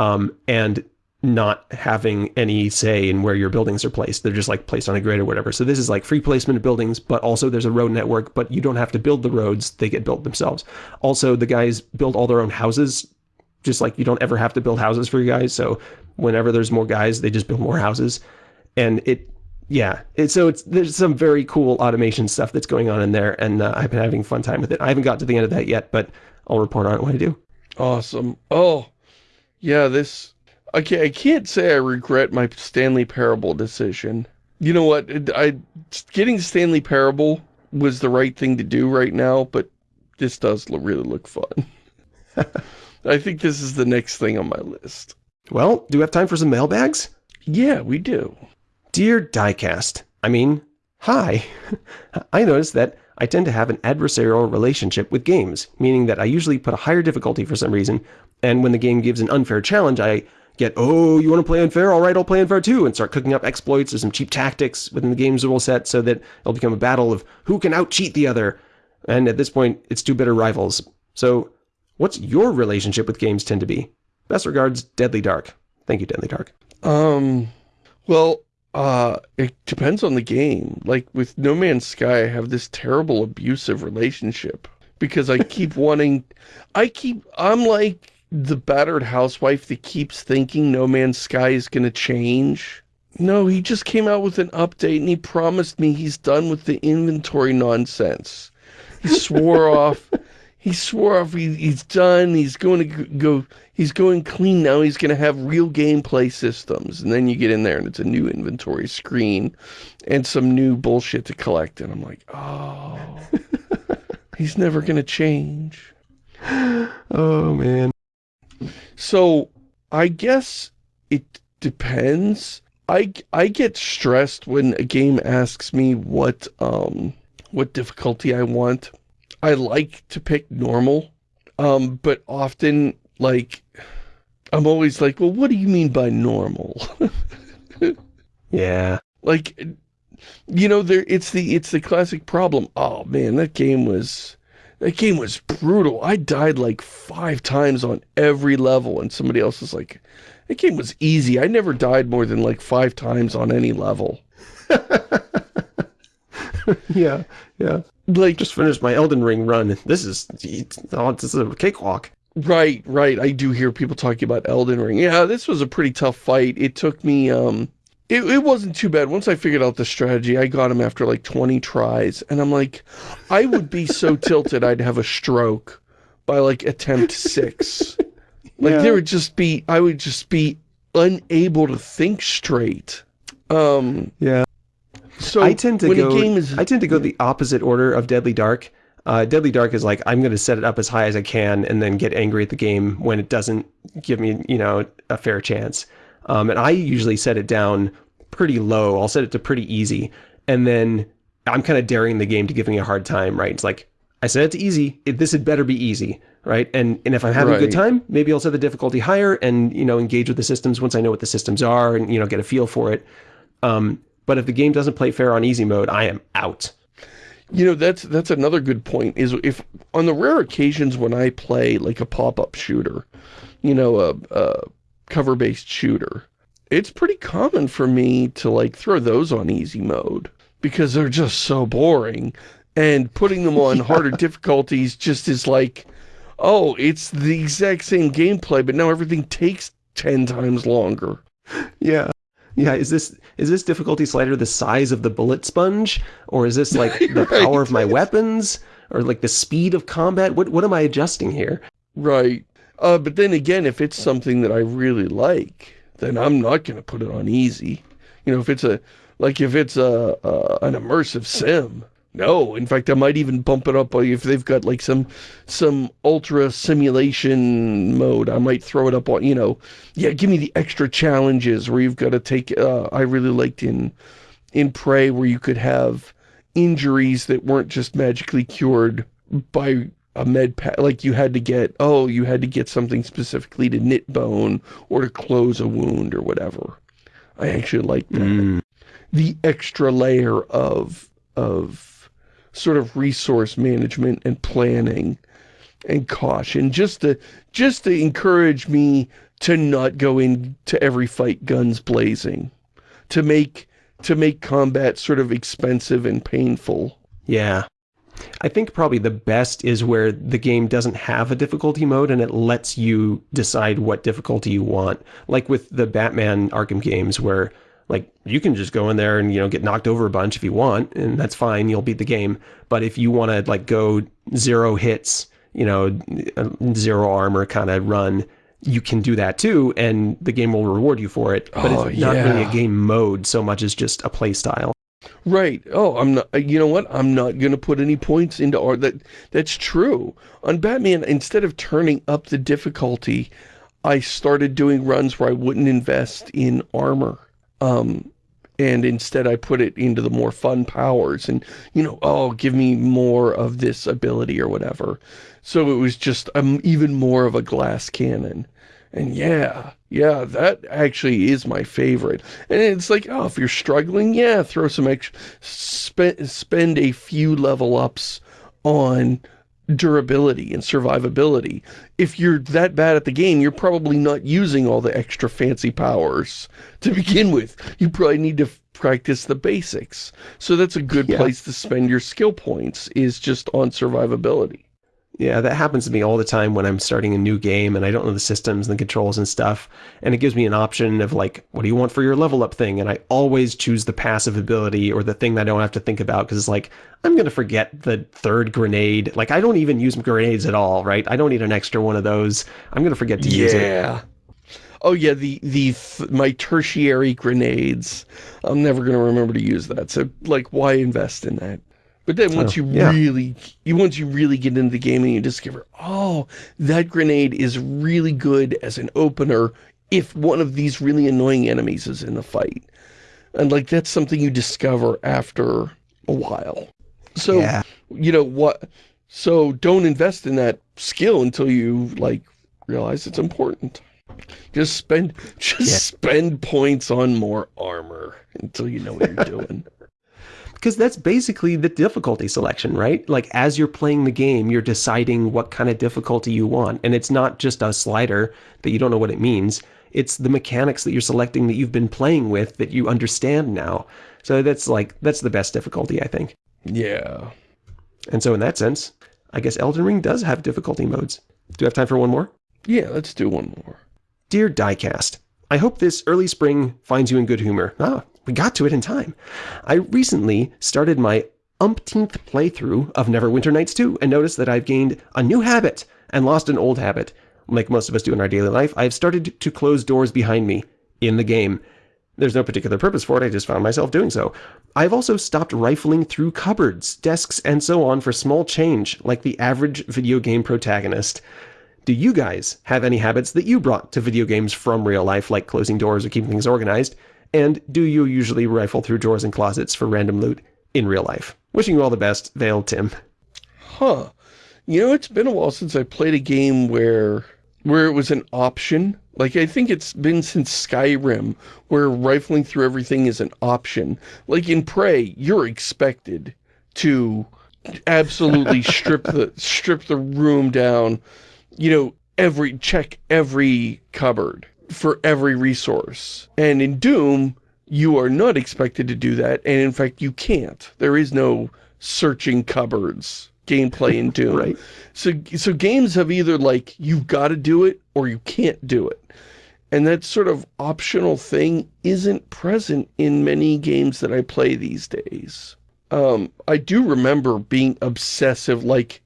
A: um, and not having any say in where your buildings are placed. They're just like placed on a grid or whatever. So this is like free placement of buildings, but also there's a road network, but you don't have to build the roads. They get built themselves. Also, the guys build all their own houses, just like you don't ever have to build houses for your guys. So whenever there's more guys, they just build more houses. And it, yeah, it, so it's there's some very cool automation stuff that's going on in there, and uh, I've been having fun time with it. I haven't got to the end of that yet, but I'll report on it when I do.
B: Awesome. Oh, yeah, this... I can't, I can't say I regret my Stanley Parable decision. You know what? I Getting Stanley Parable was the right thing to do right now, but this does really look fun. I think this is the next thing on my list.
A: Well, do we have time for some mailbags?
B: Yeah, we do.
A: Dear Diecast, I mean, hi. I noticed that I tend to have an adversarial relationship with games, meaning that I usually put a higher difficulty for some reason, and when the game gives an unfair challenge, I get, oh, you want to play unfair? All right, I'll play unfair too, and start cooking up exploits or some cheap tactics within the game's rule set so that it'll become a battle of who can out-cheat the other. And at this point, it's two bitter rivals. So, what's your relationship with games tend to be? Best regards, Deadly Dark. Thank you, Deadly Dark.
B: Um, well, uh, it depends on the game. Like with No Man's Sky, I have this terrible abusive relationship because I keep wanting, I keep, I'm like the battered housewife that keeps thinking No Man's Sky is going to change. No, he just came out with an update and he promised me he's done with the inventory nonsense. He swore off, he swore off he, he's done, he's going to go, he's going clean now, he's going to have real gameplay systems. And then you get in there and it's a new inventory screen and some new bullshit to collect. And I'm like, oh, he's never going to change.
A: Oh, man.
B: So I guess it depends. I, I get stressed when a game asks me what um what difficulty I want. I like to pick normal, um, but often like I'm always like, well, what do you mean by normal?
A: yeah.
B: Like, you know, there it's the it's the classic problem. Oh man, that game was that game was brutal. I died like five times on every level, and somebody else is like, that game was easy. I never died more than like five times on any level.
A: yeah, yeah.
B: Like,
A: just finished my Elden Ring run. This is, oh, this is a cakewalk.
B: Right, right. I do hear people talking about Elden Ring. Yeah, this was a pretty tough fight. It took me, um, it, it wasn't too bad. Once I figured out the strategy, I got him after like 20 tries. And I'm like, I would be so tilted I'd have a stroke by like attempt six. Like yeah. there would just be, I would just be unable to think straight. Um,
A: yeah. So I tend to go, is, I tend to go the opposite order of Deadly Dark. Uh, Deadly Dark is like, I'm going to set it up as high as I can and then get angry at the game when it doesn't give me, you know, a fair chance. Um, and I usually set it down pretty low. I'll set it to pretty easy. And then I'm kind of daring the game to give me a hard time, right? It's like, I set it to easy. It, this had better be easy, right? And and if I'm having right. a good time, maybe I'll set the difficulty higher and, you know, engage with the systems once I know what the systems are and, you know, get a feel for it. Um, but if the game doesn't play fair on easy mode, I am out.
B: You know, that's that's another good point, is if on the rare occasions when I play like a pop-up shooter, you know, a, a cover-based shooter, it's pretty common for me to like throw those on easy mode because they're just so boring and putting them on yeah. harder difficulties just is like, oh, it's the exact same gameplay, but now everything takes 10 times longer.
A: Yeah. Yeah, is this is this difficulty slider the size of the bullet sponge? Or is this like the right. power of my weapons? Or like the speed of combat? What what am I adjusting here?
B: Right. Uh, but then again, if it's something that I really like, then I'm not going to put it on easy. You know, if it's a, like if it's a, a an immersive sim, no, in fact, I might even bump it up if they've got like some some ultra simulation mode. I might throw it up on, you know, yeah, give me the extra challenges where you've got to take, uh, I really liked in, in Prey where you could have injuries that weren't just magically cured by a med pack, like you had to get, oh, you had to get something specifically to knit bone or to close a wound or whatever. I actually like that. Mm. The extra layer of, of sort of resource management and planning and caution just to just to encourage me to not go into every fight guns blazing to make to make combat sort of expensive and painful
A: yeah I think probably the best is where the game doesn't have a difficulty mode and it lets you decide what difficulty you want. Like with the Batman Arkham games where like you can just go in there and you know get knocked over a bunch if you want and that's fine you'll beat the game but if you want to like go zero hits you know zero armor kind of run you can do that too and the game will reward you for it but oh, it's not yeah. really a game mode so much as just a play style
B: Right. Oh, I'm not, uh, you know what? I'm not going to put any points into art. That, that's true. On Batman, instead of turning up the difficulty, I started doing runs where I wouldn't invest in armor. Um, and instead I put it into the more fun powers and, you know, oh, give me more of this ability or whatever. So it was just um, even more of a glass cannon. And yeah, yeah, that actually is my favorite. And it's like, oh, if you're struggling, yeah, throw some extra, spend, spend a few level ups on durability and survivability. If you're that bad at the game, you're probably not using all the extra fancy powers to begin with. You probably need to practice the basics. So that's a good yeah. place to spend your skill points, is just on survivability.
A: Yeah, that happens to me all the time when I'm starting a new game and I don't know the systems and the controls and stuff. And it gives me an option of like, what do you want for your level up thing? And I always choose the passive ability or the thing that I don't have to think about because it's like, I'm going to forget the third grenade. Like, I don't even use grenades at all, right? I don't need an extra one of those. I'm going to forget to
B: yeah.
A: use it.
B: Yeah. Oh yeah, the the th my tertiary grenades. I'm never going to remember to use that. So like, why invest in that? But then once oh, you yeah. really, you once you really get into the game and you discover, oh, that grenade is really good as an opener if one of these really annoying enemies is in the fight. And like, that's something you discover after a while. So, yeah. you know, what, so don't invest in that skill until you like realize it's important. Just spend, just yeah. spend points on more armor until you know what you're doing.
A: Because that's basically the difficulty selection, right? Like as you're playing the game, you're deciding what kind of difficulty you want. And it's not just a slider that you don't know what it means. It's the mechanics that you're selecting that you've been playing with that you understand now. So that's like, that's the best difficulty, I think.
B: Yeah.
A: And so in that sense, I guess Elden Ring does have difficulty modes. Do you have time for one more?
B: Yeah, let's do one more.
A: Dear Diecast, I hope this early spring finds you in good humor. Ah, we got to it in time. I recently started my umpteenth playthrough of Neverwinter Nights 2 and noticed that I've gained a new habit and lost an old habit. Like most of us do in our daily life, I've started to close doors behind me in the game. There's no particular purpose for it, I just found myself doing so. I've also stopped rifling through cupboards, desks, and so on for small change, like the average video game protagonist. Do you guys have any habits that you brought to video games from real life, like closing doors or keeping things organized? And do you usually rifle through drawers and closets for random loot in real life? Wishing you all the best, Vale Tim.
B: Huh. You know, it's been a while since I played a game where where it was an option. Like, I think it's been since Skyrim, where rifling through everything is an option. Like in Prey, you're expected to absolutely strip the strip the room down, you know, every check every cupboard for every resource. And in Doom, you are not expected to do that, and in fact, you can't. There is no searching cupboards gameplay in Doom.
A: right.
B: So, so games have either like, you've got to do it, or you can't do it. And that sort of optional thing isn't present in many games that I play these days. Um, I do remember being obsessive, like,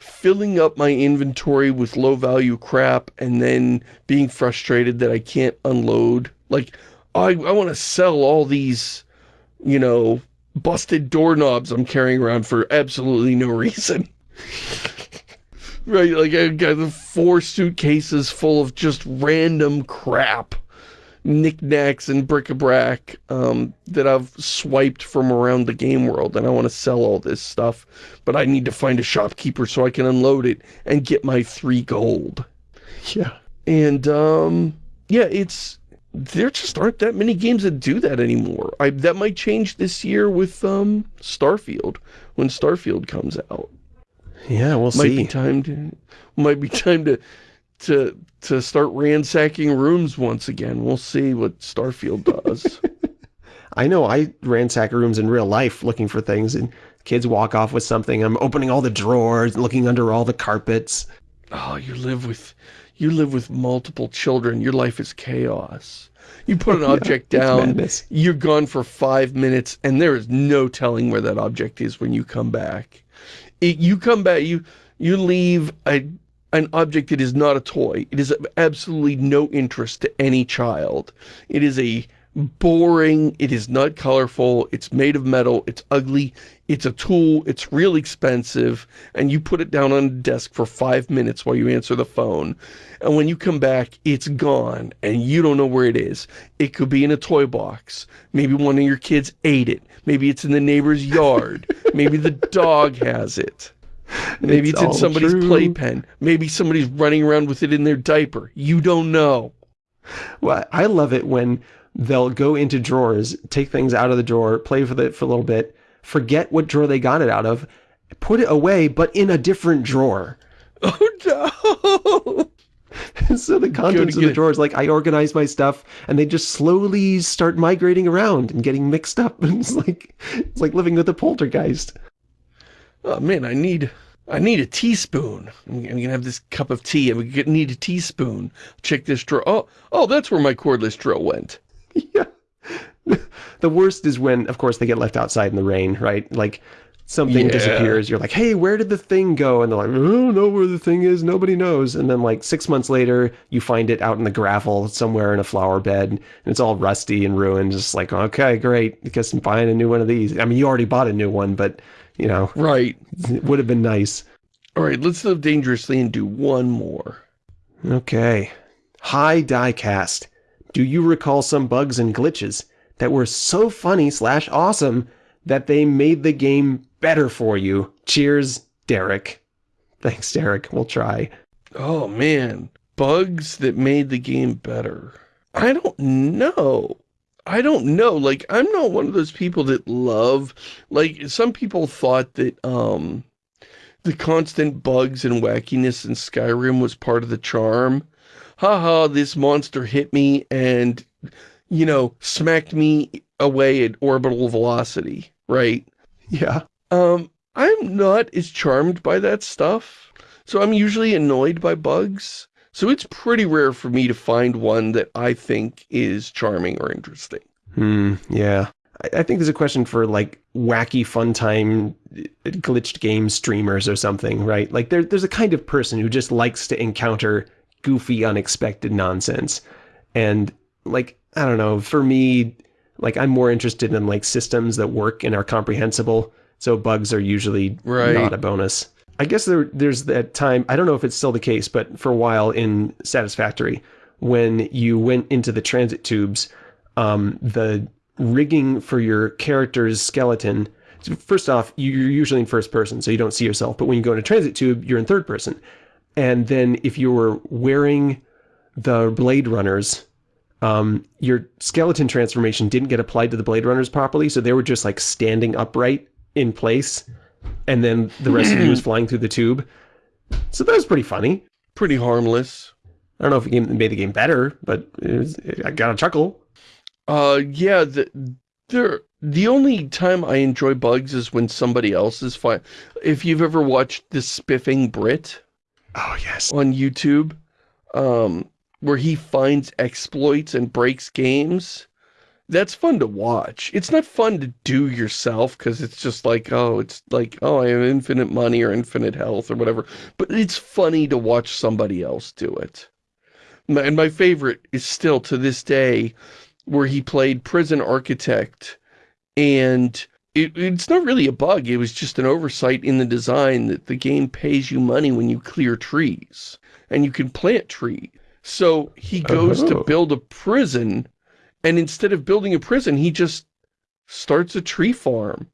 B: filling up my inventory with low-value crap and then being frustrated that I can't unload. Like, I, I want to sell all these, you know, busted doorknobs I'm carrying around for absolutely no reason. right, like I got four suitcases full of just random crap knickknacks and bric-a-brac um, that I've swiped from around the game world and I want to sell all this stuff but I need to find a shopkeeper so I can unload it and get my three gold.
A: Yeah.
B: And um, yeah, it's there just aren't that many games that do that anymore. I that might change this year with um Starfield when Starfield comes out.
A: Yeah, we'll
B: might
A: see.
B: Be time to might be time to to to start ransacking rooms once again. We'll see what Starfield does.
A: I know I ransack rooms in real life looking for things and kids walk off with something. I'm opening all the drawers, looking under all the carpets.
B: Oh, you live with you live with multiple children. Your life is chaos. You put an object yeah, down, you're gone for five minutes, and there is no telling where that object is when you come back. It, you come back, you you leave a an object that is not a toy. It is of absolutely no interest to any child. It is a boring, it is not colorful, it's made of metal, it's ugly, it's a tool, it's real expensive, and you put it down on a desk for five minutes while you answer the phone. And when you come back, it's gone, and you don't know where it is. It could be in a toy box. Maybe one of your kids ate it. Maybe it's in the neighbor's yard. Maybe the dog has it. Maybe it's, it's in somebody's true. playpen. Maybe somebody's running around with it in their diaper. You don't know.
A: Well, I love it when they'll go into drawers, take things out of the drawer, play with it for a little bit, forget what drawer they got it out of, put it away, but in a different drawer.
B: Oh
A: no! so the contents of the drawers, like I organize my stuff and they just slowly start migrating around and getting mixed up. And it's like, it's like living with a poltergeist.
B: Oh man, I need, I need a teaspoon. I'm, gonna have this cup of tea. And I need a teaspoon. Check this drawer. Oh, oh, that's where my cordless drill went.
A: yeah. The worst is when, of course, they get left outside in the rain, right? Like, something yeah. disappears. You're like, hey, where did the thing go? And they're like, oh, I don't know where the thing is. Nobody knows. And then like six months later, you find it out in the gravel somewhere in a flower bed. And it's all rusty and ruined. Just like, okay, great. Because I'm buying a new one of these. I mean, you already bought a new one, but, you know.
B: Right.
A: It would have been nice.
B: All right, let's live dangerously and do one more.
A: Okay. Hi, Diecast. Do you recall some bugs and glitches that were so funny slash awesome that they made the game better for you? Cheers, Derek. Thanks, Derek. We'll try.
B: Oh, man. bugs that made the game better. I don't know. I don't know. Like, I'm not one of those people that love, like, some people thought that, um, the constant bugs and wackiness in Skyrim was part of the charm. Haha, this monster hit me and, you know, smacked me away at orbital velocity, right?
A: Yeah.
B: Um, I'm not as charmed by that stuff. So I'm usually annoyed by bugs. So it's pretty rare for me to find one that I think is charming or interesting.
A: Hmm, yeah. I, I think there's a question for like wacky fun time uh, glitched game streamers or something, right? Like there, there's a kind of person who just likes to encounter goofy, unexpected nonsense. And like, I don't know, for me, like I'm more interested in like systems that work and are comprehensible. So bugs are usually
B: Right.
A: not a bonus. I guess there, there's that time, I don't know if it's still the case, but for a while in Satisfactory, when you went into the transit tubes, um, the rigging for your character's skeleton, first off, you're usually in first person, so you don't see yourself, but when you go in a transit tube, you're in third person. And then if you were wearing the Blade Runners, um, your skeleton transformation didn't get applied to the Blade Runners properly, so they were just like standing upright in place, and then the rest of you was flying through the tube. So that was pretty funny.
B: Pretty harmless.
A: I don't know if it made the game better, but it was, I got a chuckle.
B: Uh, yeah, the, there, the only time I enjoy bugs is when somebody else is fine. If you've ever watched The Spiffing Brit
A: Oh yes.
B: on YouTube, um, where he finds exploits and breaks games, that's fun to watch. It's not fun to do yourself because it's just like, oh, it's like, oh, I have infinite money or infinite health or whatever. But it's funny to watch somebody else do it. And my favorite is still to this day where he played Prison Architect and it, it's not really a bug. It was just an oversight in the design that the game pays you money when you clear trees and you can plant trees. So he goes to
A: Oh.
B: build a prison and instead of building a prison, he just starts a tree farm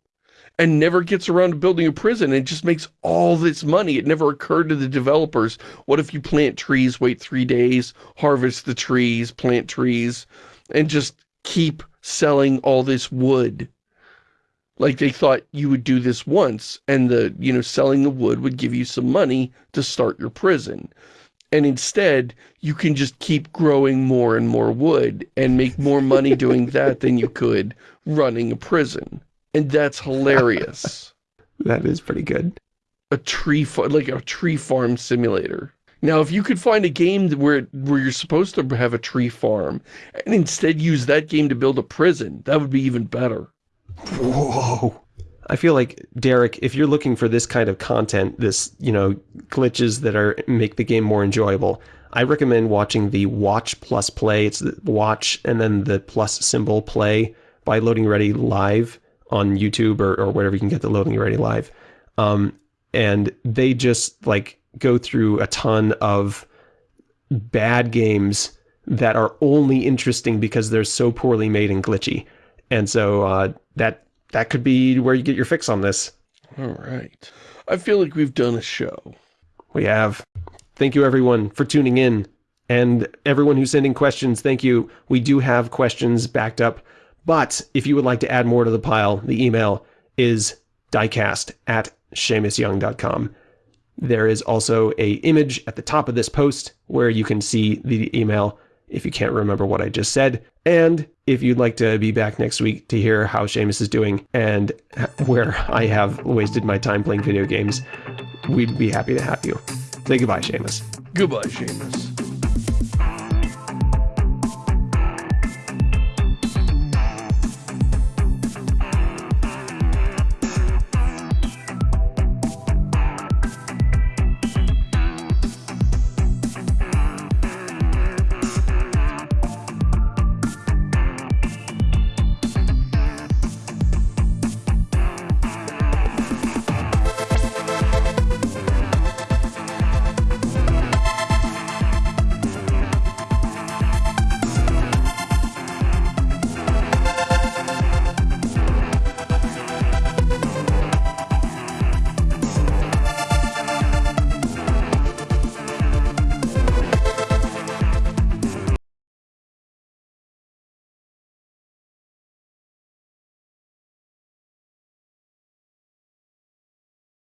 B: and never gets around to building a prison and just makes all this money. It never occurred to the developers, what if you plant trees, wait three days, harvest the trees, plant trees, and just keep selling all this wood? Like they thought you would do this once and the, you know, selling the wood would give you some money to start your prison. And instead, you can just keep growing more and more wood and make more money doing that than you could running a prison. And that's hilarious.
A: That is pretty good.
B: a tree farm, like a tree farm simulator. Now, if you could find a game where where you're supposed to have a tree farm and instead use that game to build a prison, that would be even better.
A: Whoa. I feel like Derek, if you're looking for this kind of content, this you know glitches that are make the game more enjoyable, I recommend watching the Watch Plus Play. It's the Watch and then the plus symbol Play by Loading Ready Live on YouTube or, or wherever you can get the Loading Ready Live. Um, and they just like go through a ton of bad games that are only interesting because they're so poorly made and glitchy. And so uh, that that could be where you get your fix on this.
B: All right. I feel like we've done a show.
A: We have. Thank you everyone for tuning in. And everyone who's sending questions, thank you. We do have questions backed up. But if you would like to add more to the pile, the email is diecast at ShamusYoung.com. There is also a image at the top of this post where you can see the email if you can't remember what I just said. And if you'd like to be back next week to hear how Shamus is doing and where I have wasted my time playing video games, we'd be happy to have you. Say goodbye, Shamus.
B: Goodbye, Shamus.